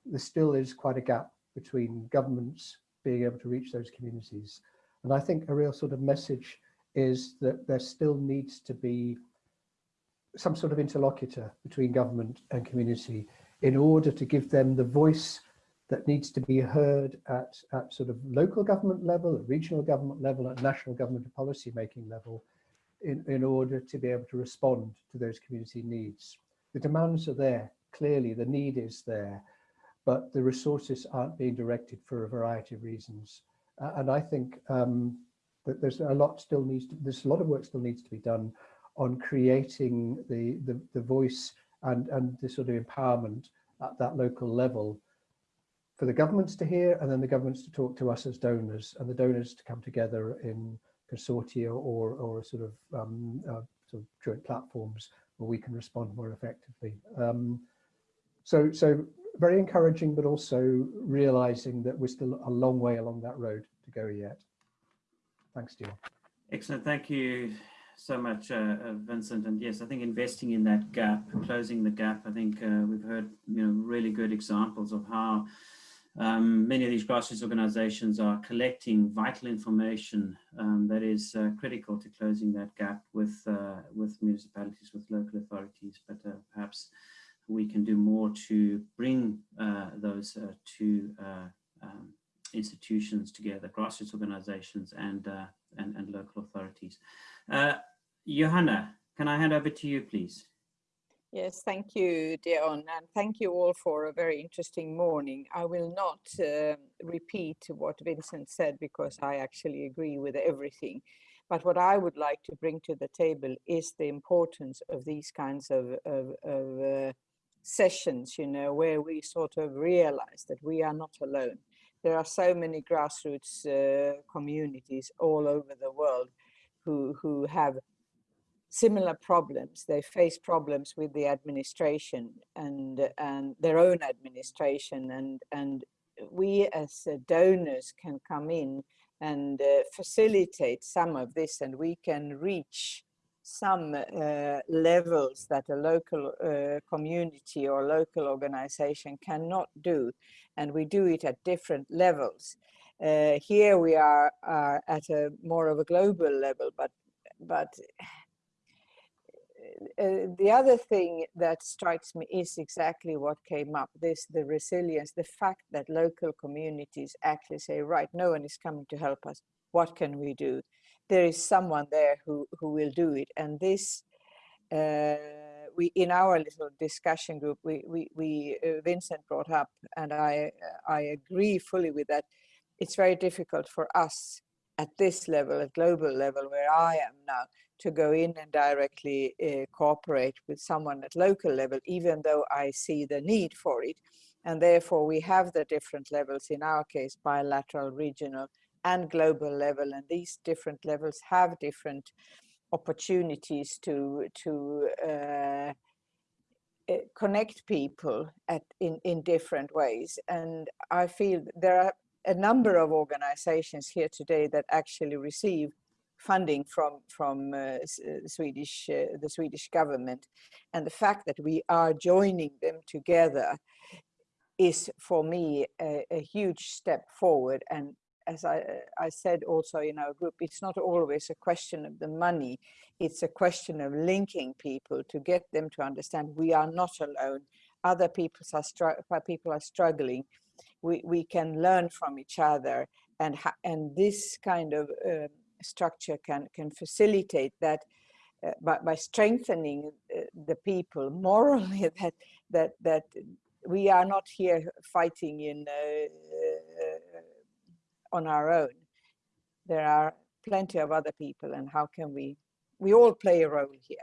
there still is quite a gap between governments being able to reach those communities. And I think a real sort of message is that there still needs to be some sort of interlocutor between government and community in order to give them the voice that needs to be heard at, at sort of local government level, at regional government level, at national government policy making level, in, in order to be able to respond to those community needs. The demands are there, clearly the need is there, but the resources aren't being directed for a variety of reasons. Uh, and I think um, that there's a lot still needs to, there's a lot of work still needs to be done on creating the, the, the voice and, and the sort of empowerment at that local level for the governments to hear and then the governments to talk to us as donors and the donors to come together in consortia or, or sort of, um, uh, sort of joint platforms where we can respond more effectively. Um, so, so very encouraging, but also realizing that we're still a long way along that road to go yet. Thanks, Dion. Excellent. Thank you so much, uh, uh, Vincent. And yes, I think investing in that gap, closing the gap, I think uh, we've heard you know really good examples of how um, many of these grassroots organizations are collecting vital information um, that is uh, critical to closing that gap with, uh, with municipalities, with local authorities, but uh, perhaps we can do more to bring those two um, institutions together, grassroots organizations and, and, and, local authorities. Johanna, can I hand over to you, please? Yes, thank you, Dion, and thank you all for a very interesting morning. I will not uh, repeat what Vincent said because I actually agree with everything. But what I would like to bring to the table is the importance of these kinds of, of, of uh, sessions, you know, where we sort of realize that we are not alone. There are so many grassroots uh, communities all over the world who, who have similar problems. They face problems with the administration and and their own administration, and and we as uh, donors can come in and uh, facilitate some of this, and we can reach some uh, levels that a local uh, community or local organization cannot do, and we do it at different levels. Uh, here we are, are at a more of a global level, but but uh, the other thing that strikes me is exactly what came up this the resilience the fact that local communities actually say right no one is coming to help us what can we do there is someone there who who will do it and this uh, we in our little discussion group we we, we uh, vincent brought up and i i agree fully with that it's very difficult for us at this level at global level where i am now to go in and directly uh, cooperate with someone at local level, even though I see the need for it. And therefore we have the different levels, in our case, bilateral, regional and global level. And these different levels have different opportunities to, to uh, uh connect people at, in, in different ways. And I feel there are a number of organizations here today that actually receive funding from from uh, uh Swedish uh, the Swedish government, and the fact that we are joining them together is for me a, a huge step forward. And as I, I said also in our group, it's not always a question of the money; it's a question of linking people to get them to understand we are not alone. Other people are people are struggling. We we can learn from each other, and and this kind of uh, structure can can facilitate that uh, by, by strengthening uh, the people morally that that that we are not here fighting in uh, on our own there are plenty of other people and how can we we all play a role here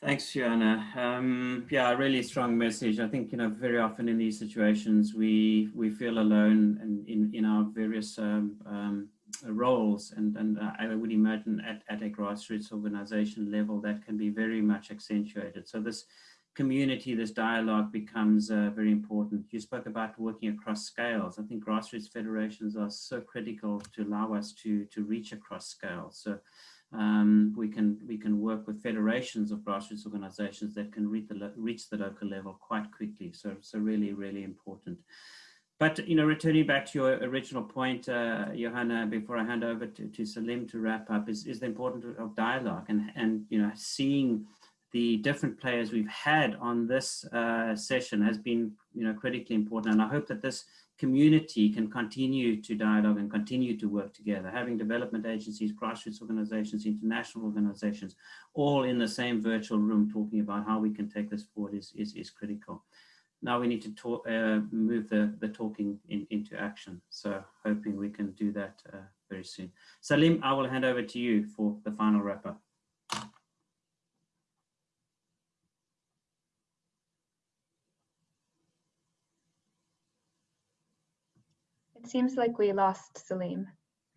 Thanks, Johanna. Um, yeah, a really strong message. I think, you know, very often in these situations, we we feel alone in, in, in our various um, um, roles. And, and I would imagine at, at a grassroots organization level, that can be very much accentuated. So this community, this dialogue becomes uh, very important. You spoke about working across scales. I think grassroots federations are so critical to allow us to, to reach across scales. So um, we can we can work with federations of grassroots organizations that can reach the reach the local level quite quickly. So so really really important. But you know, returning back to your original point, uh, Johanna, before I hand over to, to Salim to wrap up, is, is the importance of dialogue and and you know seeing the different players we've had on this uh, session has been you know critically important, and I hope that this community can continue to dialogue and continue to work together, having development agencies, grassroots organizations, international organizations, all in the same virtual room talking about how we can take this forward is, is, is critical. Now we need to talk, uh, move the, the talking in, into action. So hoping we can do that uh, very soon. Salim, I will hand over to you for the final wrap up. Seems like we lost Salim,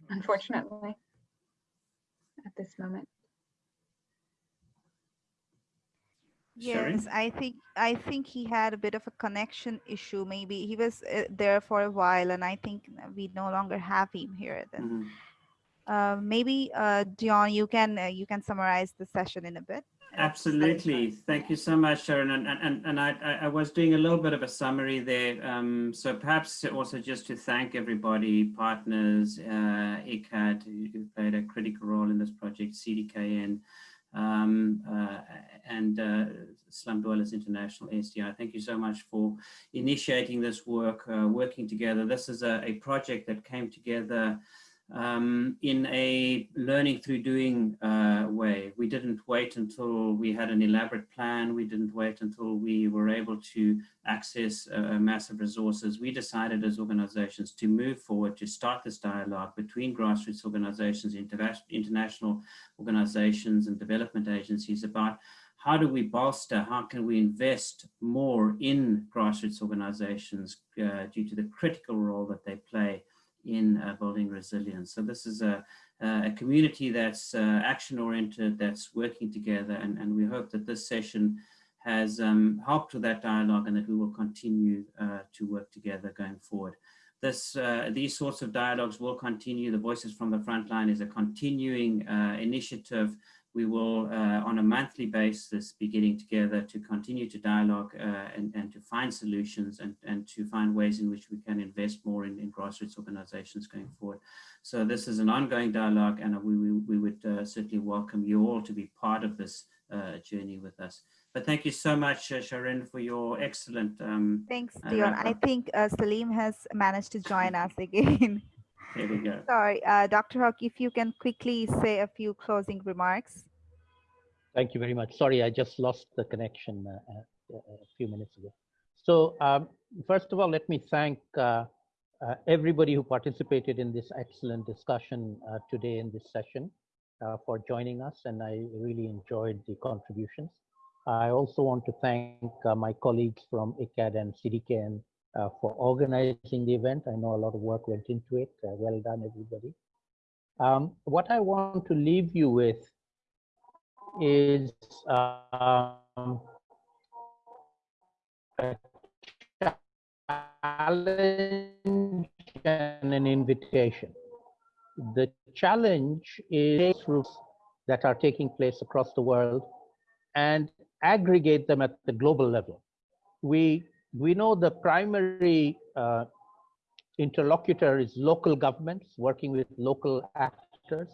unfortunately, at this moment. Yes, I think I think he had a bit of a connection issue. Maybe he was uh, there for a while, and I think we no longer have him here. Then, mm -hmm. uh, maybe uh, Dion, you can uh, you can summarize the session in a bit. Absolutely. Thank you so much, Sharon. And, and, and I, I was doing a little bit of a summary there. Um, so perhaps also just to thank everybody, partners, uh, ICCAD, who played a critical role in this project, CDKN, um, uh, and uh, Slum Dwellers International, SDI. Thank you so much for initiating this work, uh, working together. This is a, a project that came together um, in a learning through doing uh, way. We didn't wait until we had an elaborate plan. We didn't wait until we were able to access uh, massive resources. We decided as organizations to move forward, to start this dialogue between grassroots organizations, inter international organizations and development agencies about how do we bolster, how can we invest more in grassroots organizations uh, due to the critical role that they play in uh, building resilience. So this is a, a community that's uh, action-oriented, that's working together, and, and we hope that this session has um, helped with that dialogue and that we will continue uh, to work together going forward. This, uh, these sorts of dialogues will continue. The Voices from the Frontline is a continuing initiative. We will, uh, on a monthly basis, be getting together to continue to dialogue uh, and, and to find solutions and, and to find ways in which we can invest more in, in grassroots organizations going forward. So this is an ongoing dialogue and we, we, we would uh, certainly welcome you all to be part of this journey with us. But thank you so much, uh, Sharon, for your excellent. Um, Thanks, Dion. I think uh, Salim has managed to join us again. There we go. Sorry, uh, Dr. Haq, if you can quickly say a few closing remarks. Thank you very much. Sorry, I just lost the connection uh, uh, a few minutes ago. So um, first of all, let me thank uh, everybody who participated in this excellent discussion today in this session for joining us, and I really enjoyed the contributions. I also want to thank uh, my colleagues from ICAD and CDKN uh, for organizing the event. I know a lot of work went into it. Uh, well done, everybody. Um, what I want to leave you with is um, a challenge and an invitation. The challenge is that are taking place across the world and aggregate them at the global level. We, we know the primary uh, interlocutor is local governments working with local actors.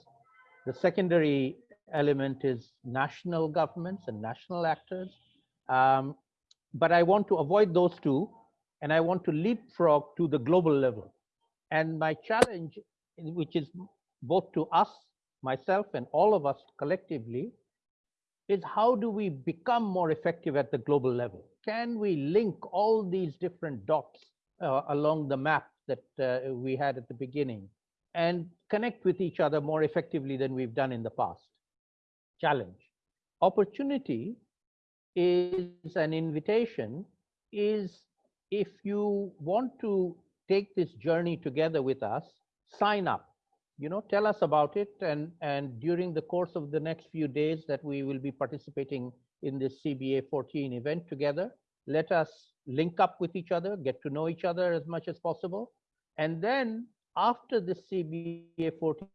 The secondary element is national governments and national actors. Um, but I want to avoid those two and I want to leapfrog to the global level. And my challenge, which is both to us, myself, and all of us collectively, is how do we become more effective at the global level? Can we link all these different dots uh, along the map that uh, we had at the beginning and connect with each other more effectively than we've done in the past? Challenge. Opportunity is an invitation is if you want to take this journey together with us, sign up you know, tell us about it. And, and during the course of the next few days that we will be participating in this CBA 14 event together, let us link up with each other, get to know each other as much as possible. And then after the CBA 14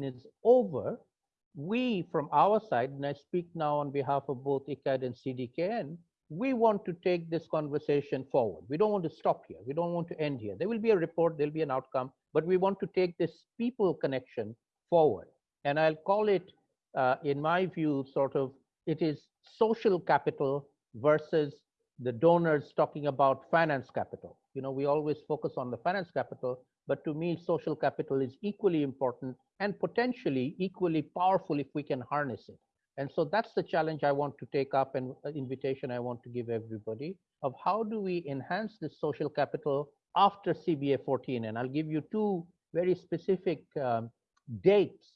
is over, we from our side, and I speak now on behalf of both ICCAD and CDKN, we want to take this conversation forward. We don't want to stop here. We don't want to end here. There will be a report, there'll be an outcome, but we want to take this people connection forward. And I'll call it, uh, in my view, sort of, it is social capital versus the donors talking about finance capital. You know, we always focus on the finance capital, but to me, social capital is equally important and potentially equally powerful if we can harness it. And so that's the challenge I want to take up and uh, invitation I want to give everybody of how do we enhance this social capital after CBA 14. And I'll give you two very specific um, dates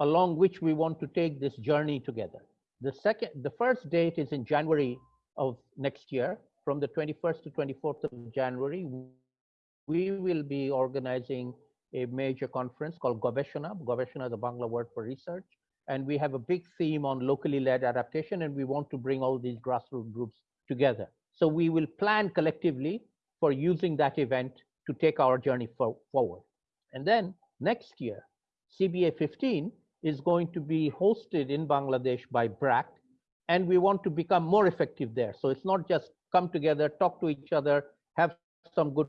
along which we want to take this journey together. The second, the first date is in January of next year, from the 21st to 24th of January. We will be organizing a major conference called Gobeshona. Gobeshona is a Bangla word for research and we have a big theme on locally led adaptation and we want to bring all these grassroots groups together so we will plan collectively for using that event to take our journey for, forward and then next year cba 15 is going to be hosted in bangladesh by brac and we want to become more effective there so it's not just come together talk to each other have some good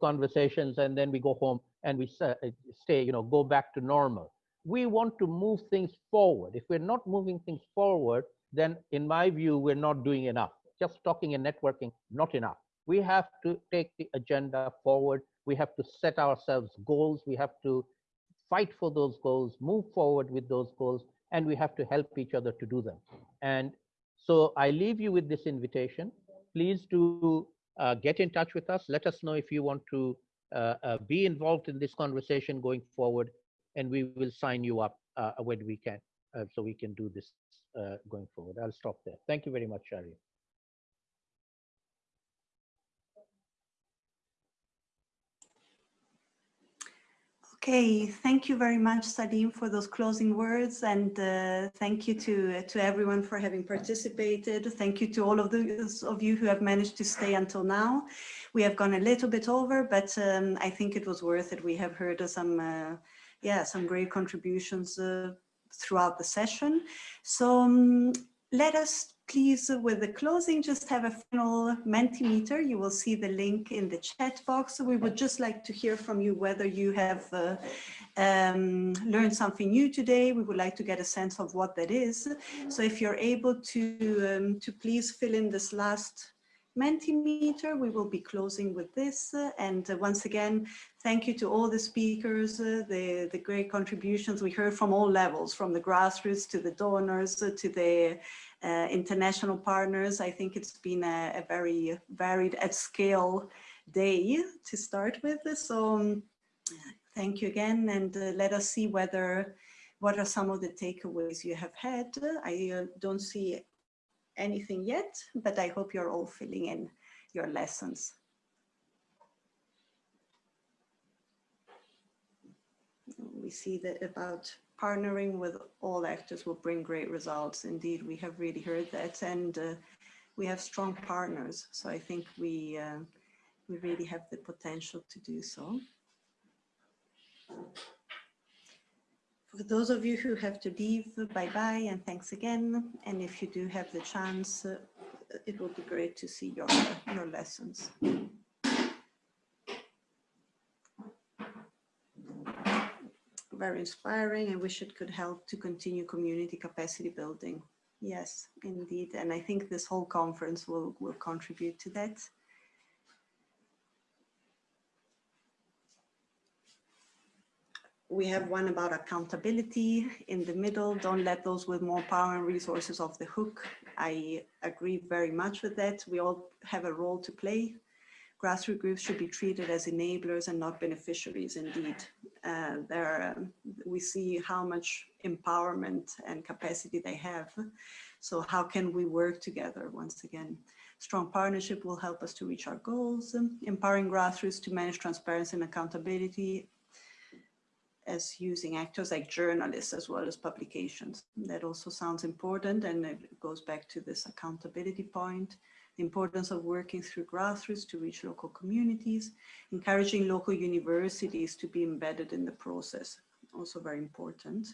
conversations and then we go home and we uh, stay you know go back to normal we want to move things forward. If we're not moving things forward, then in my view, we're not doing enough. Just talking and networking, not enough. We have to take the agenda forward. We have to set ourselves goals. We have to fight for those goals, move forward with those goals, and we have to help each other to do them. And so I leave you with this invitation. Please do uh, get in touch with us. Let us know if you want to uh, uh, be involved in this conversation going forward and we will sign you up uh, when we can, uh, so we can do this uh, going forward. I'll stop there. Thank you very much, Shari. Okay, thank you very much, Salim, for those closing words, and uh, thank you to to everyone for having participated. Thank you to all of those of you who have managed to stay until now. We have gone a little bit over, but um, I think it was worth it. We have heard some, uh, yeah, some great contributions uh, throughout the session. So um, let us please, with the closing, just have a final Mentimeter. You will see the link in the chat box. We would just like to hear from you whether you have uh, um, learned something new today. We would like to get a sense of what that is. So if you're able to, um, to please fill in this last Mentimeter, we will be closing with this. And uh, once again, thank you to all the speakers, uh, the, the great contributions we heard from all levels, from the grassroots to the donors, uh, to the uh, international partners. I think it's been a, a, very varied at scale day to start with. So um, thank you again and uh, let us see whether what are some of the takeaways you have had. I uh, don't see anything yet, but I hope you're all filling in your lessons. We see that about partnering with all actors will bring great results. Indeed, we have really heard that and uh, we have strong partners. So I think we, uh, we really have the potential to do so. For those of you who have to leave, bye-bye and thanks again. And if you do have the chance, uh, it will be great to see your, your lessons. Very inspiring. I wish it could help to continue community capacity building. Yes, indeed. And I think this whole conference will, will contribute to that. We have one about accountability in the middle. Don't let those with more power and resources off the hook. I agree very much with that. We all have a role to play grassroots groups should be treated as enablers and not beneficiaries indeed. Uh, um, we see how much empowerment and capacity they have. So how can we work together once again? Strong partnership will help us to reach our goals, empowering grassroots to manage transparency and accountability as using actors like journalists as well as publications. That also sounds important and it goes back to this accountability point the importance of working through grassroots to reach local communities, encouraging local universities to be embedded in the process, also very important.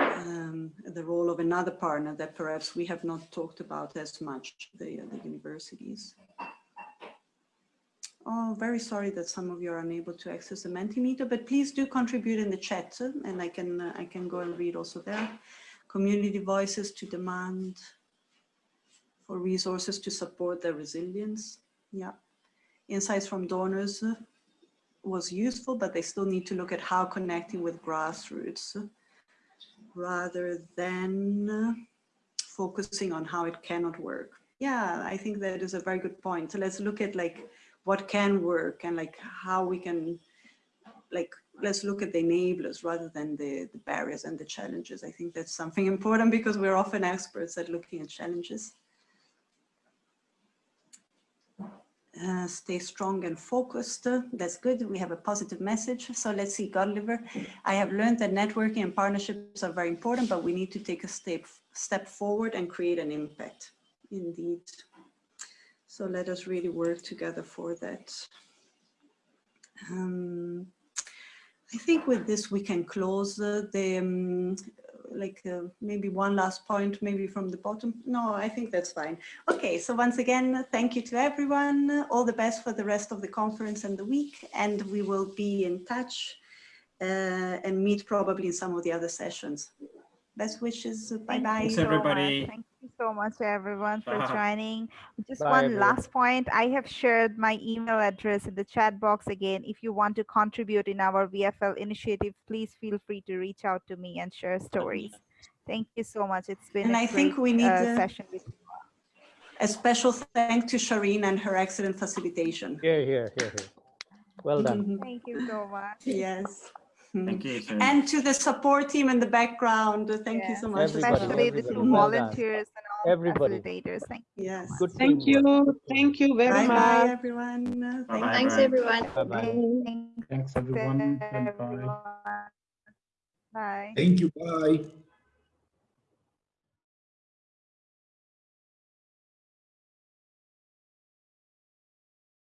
Um, the role of another partner that perhaps we have not talked about as much, the, the universities. Oh, very sorry that some of you are unable to access the Mentimeter, but please do contribute in the chat and I can, uh, I can go and read also there. Community voices to demand for resources to support their resilience. Yeah, insights from donors was useful, but they still need to look at how connecting with grassroots rather than focusing on how it cannot work. Yeah, I think that is a very good point. So let's look at like what can work and like how we can like let's look at the enablers rather than the, the barriers and the challenges. I think that's something important because we're often experts at looking at challenges. Uh, stay strong and focused. That's good. We have a positive message. So let's see, Godliver. I have learned that networking and partnerships are very important, but we need to take a step, step forward and create an impact. Indeed. So let us really work together for that. Um, I think with this we can close uh, the um, like uh, maybe one last point, maybe from the bottom. No, I think that's fine. Okay, so once again, thank you to everyone. All the best for the rest of the conference and the week, and we will be in touch uh, and meet probably in some of the other sessions. Best wishes. Bye-bye. Thanks, everybody. Thank you so much, everyone, for joining. Just Bye, one everyone. last point. I have shared my email address in the chat box again. If you want to contribute in our VFL initiative, please feel free to reach out to me and share stories. Thank you so much. It's been And a I think we need uh, to- session with you. A special thank to Shireen and her excellent facilitation. Here, here, here, here. Well done. Thank you so much. Yes. Thank mm-hmm. you. Sharon. And to the support team in the background, thank you so much. Everybody, well. Especially the everybody. two Well done. volunteers and all Everybody. facilitators. Thank you. Yes. Good Thank teamwork. you. Thank you very Bye bye, much. everyone. Thank Bye-bye. Thanks, everyone. Bye-bye. Thanks everyone. Bye bye. Bye. Thank you. Bye.